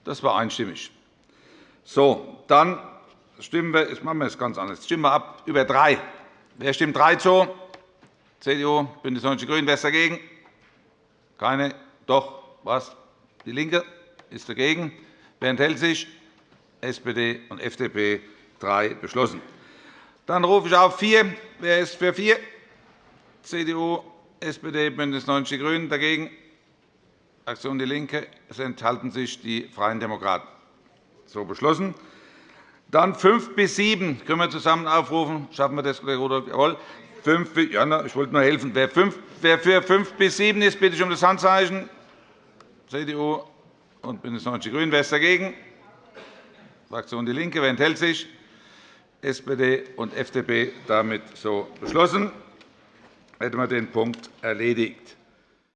Das war einstimmig. So, dann stimmen wir, jetzt machen wir es ganz anders. Stimmen wir ab über 3. Wer stimmt 3 zu? CDU, BÜNDNIS 90 die GRÜNEN. Wer ist dagegen? Keine? Doch? Was? DIE LINKE ist dagegen. Wer enthält sich? SPD und FDP. Drei beschlossen. Dann rufe ich auf vier. Wer ist für vier? CDU, SPD, BÜNDNIS 90 die GRÜNEN. Dagegen? Fraktion DIE LINKE. Es enthalten sich die Freien Demokraten. So beschlossen. Dann 5 bis 7 können wir zusammen aufrufen. Schaffen wir das, Kollege Rudolph? Jawohl. 5, ja, ich wollte nur helfen. Wer, für 5 bis 7 ist, bitte ich um das Handzeichen. CDU und BÜNDNIS 90 die GRÜNEN. Wer ist dagegen? Fraktion DIE LINKE. Wer enthält sich? SPD und FDP damit so beschlossen. Hätten wir den Punkt erledigt.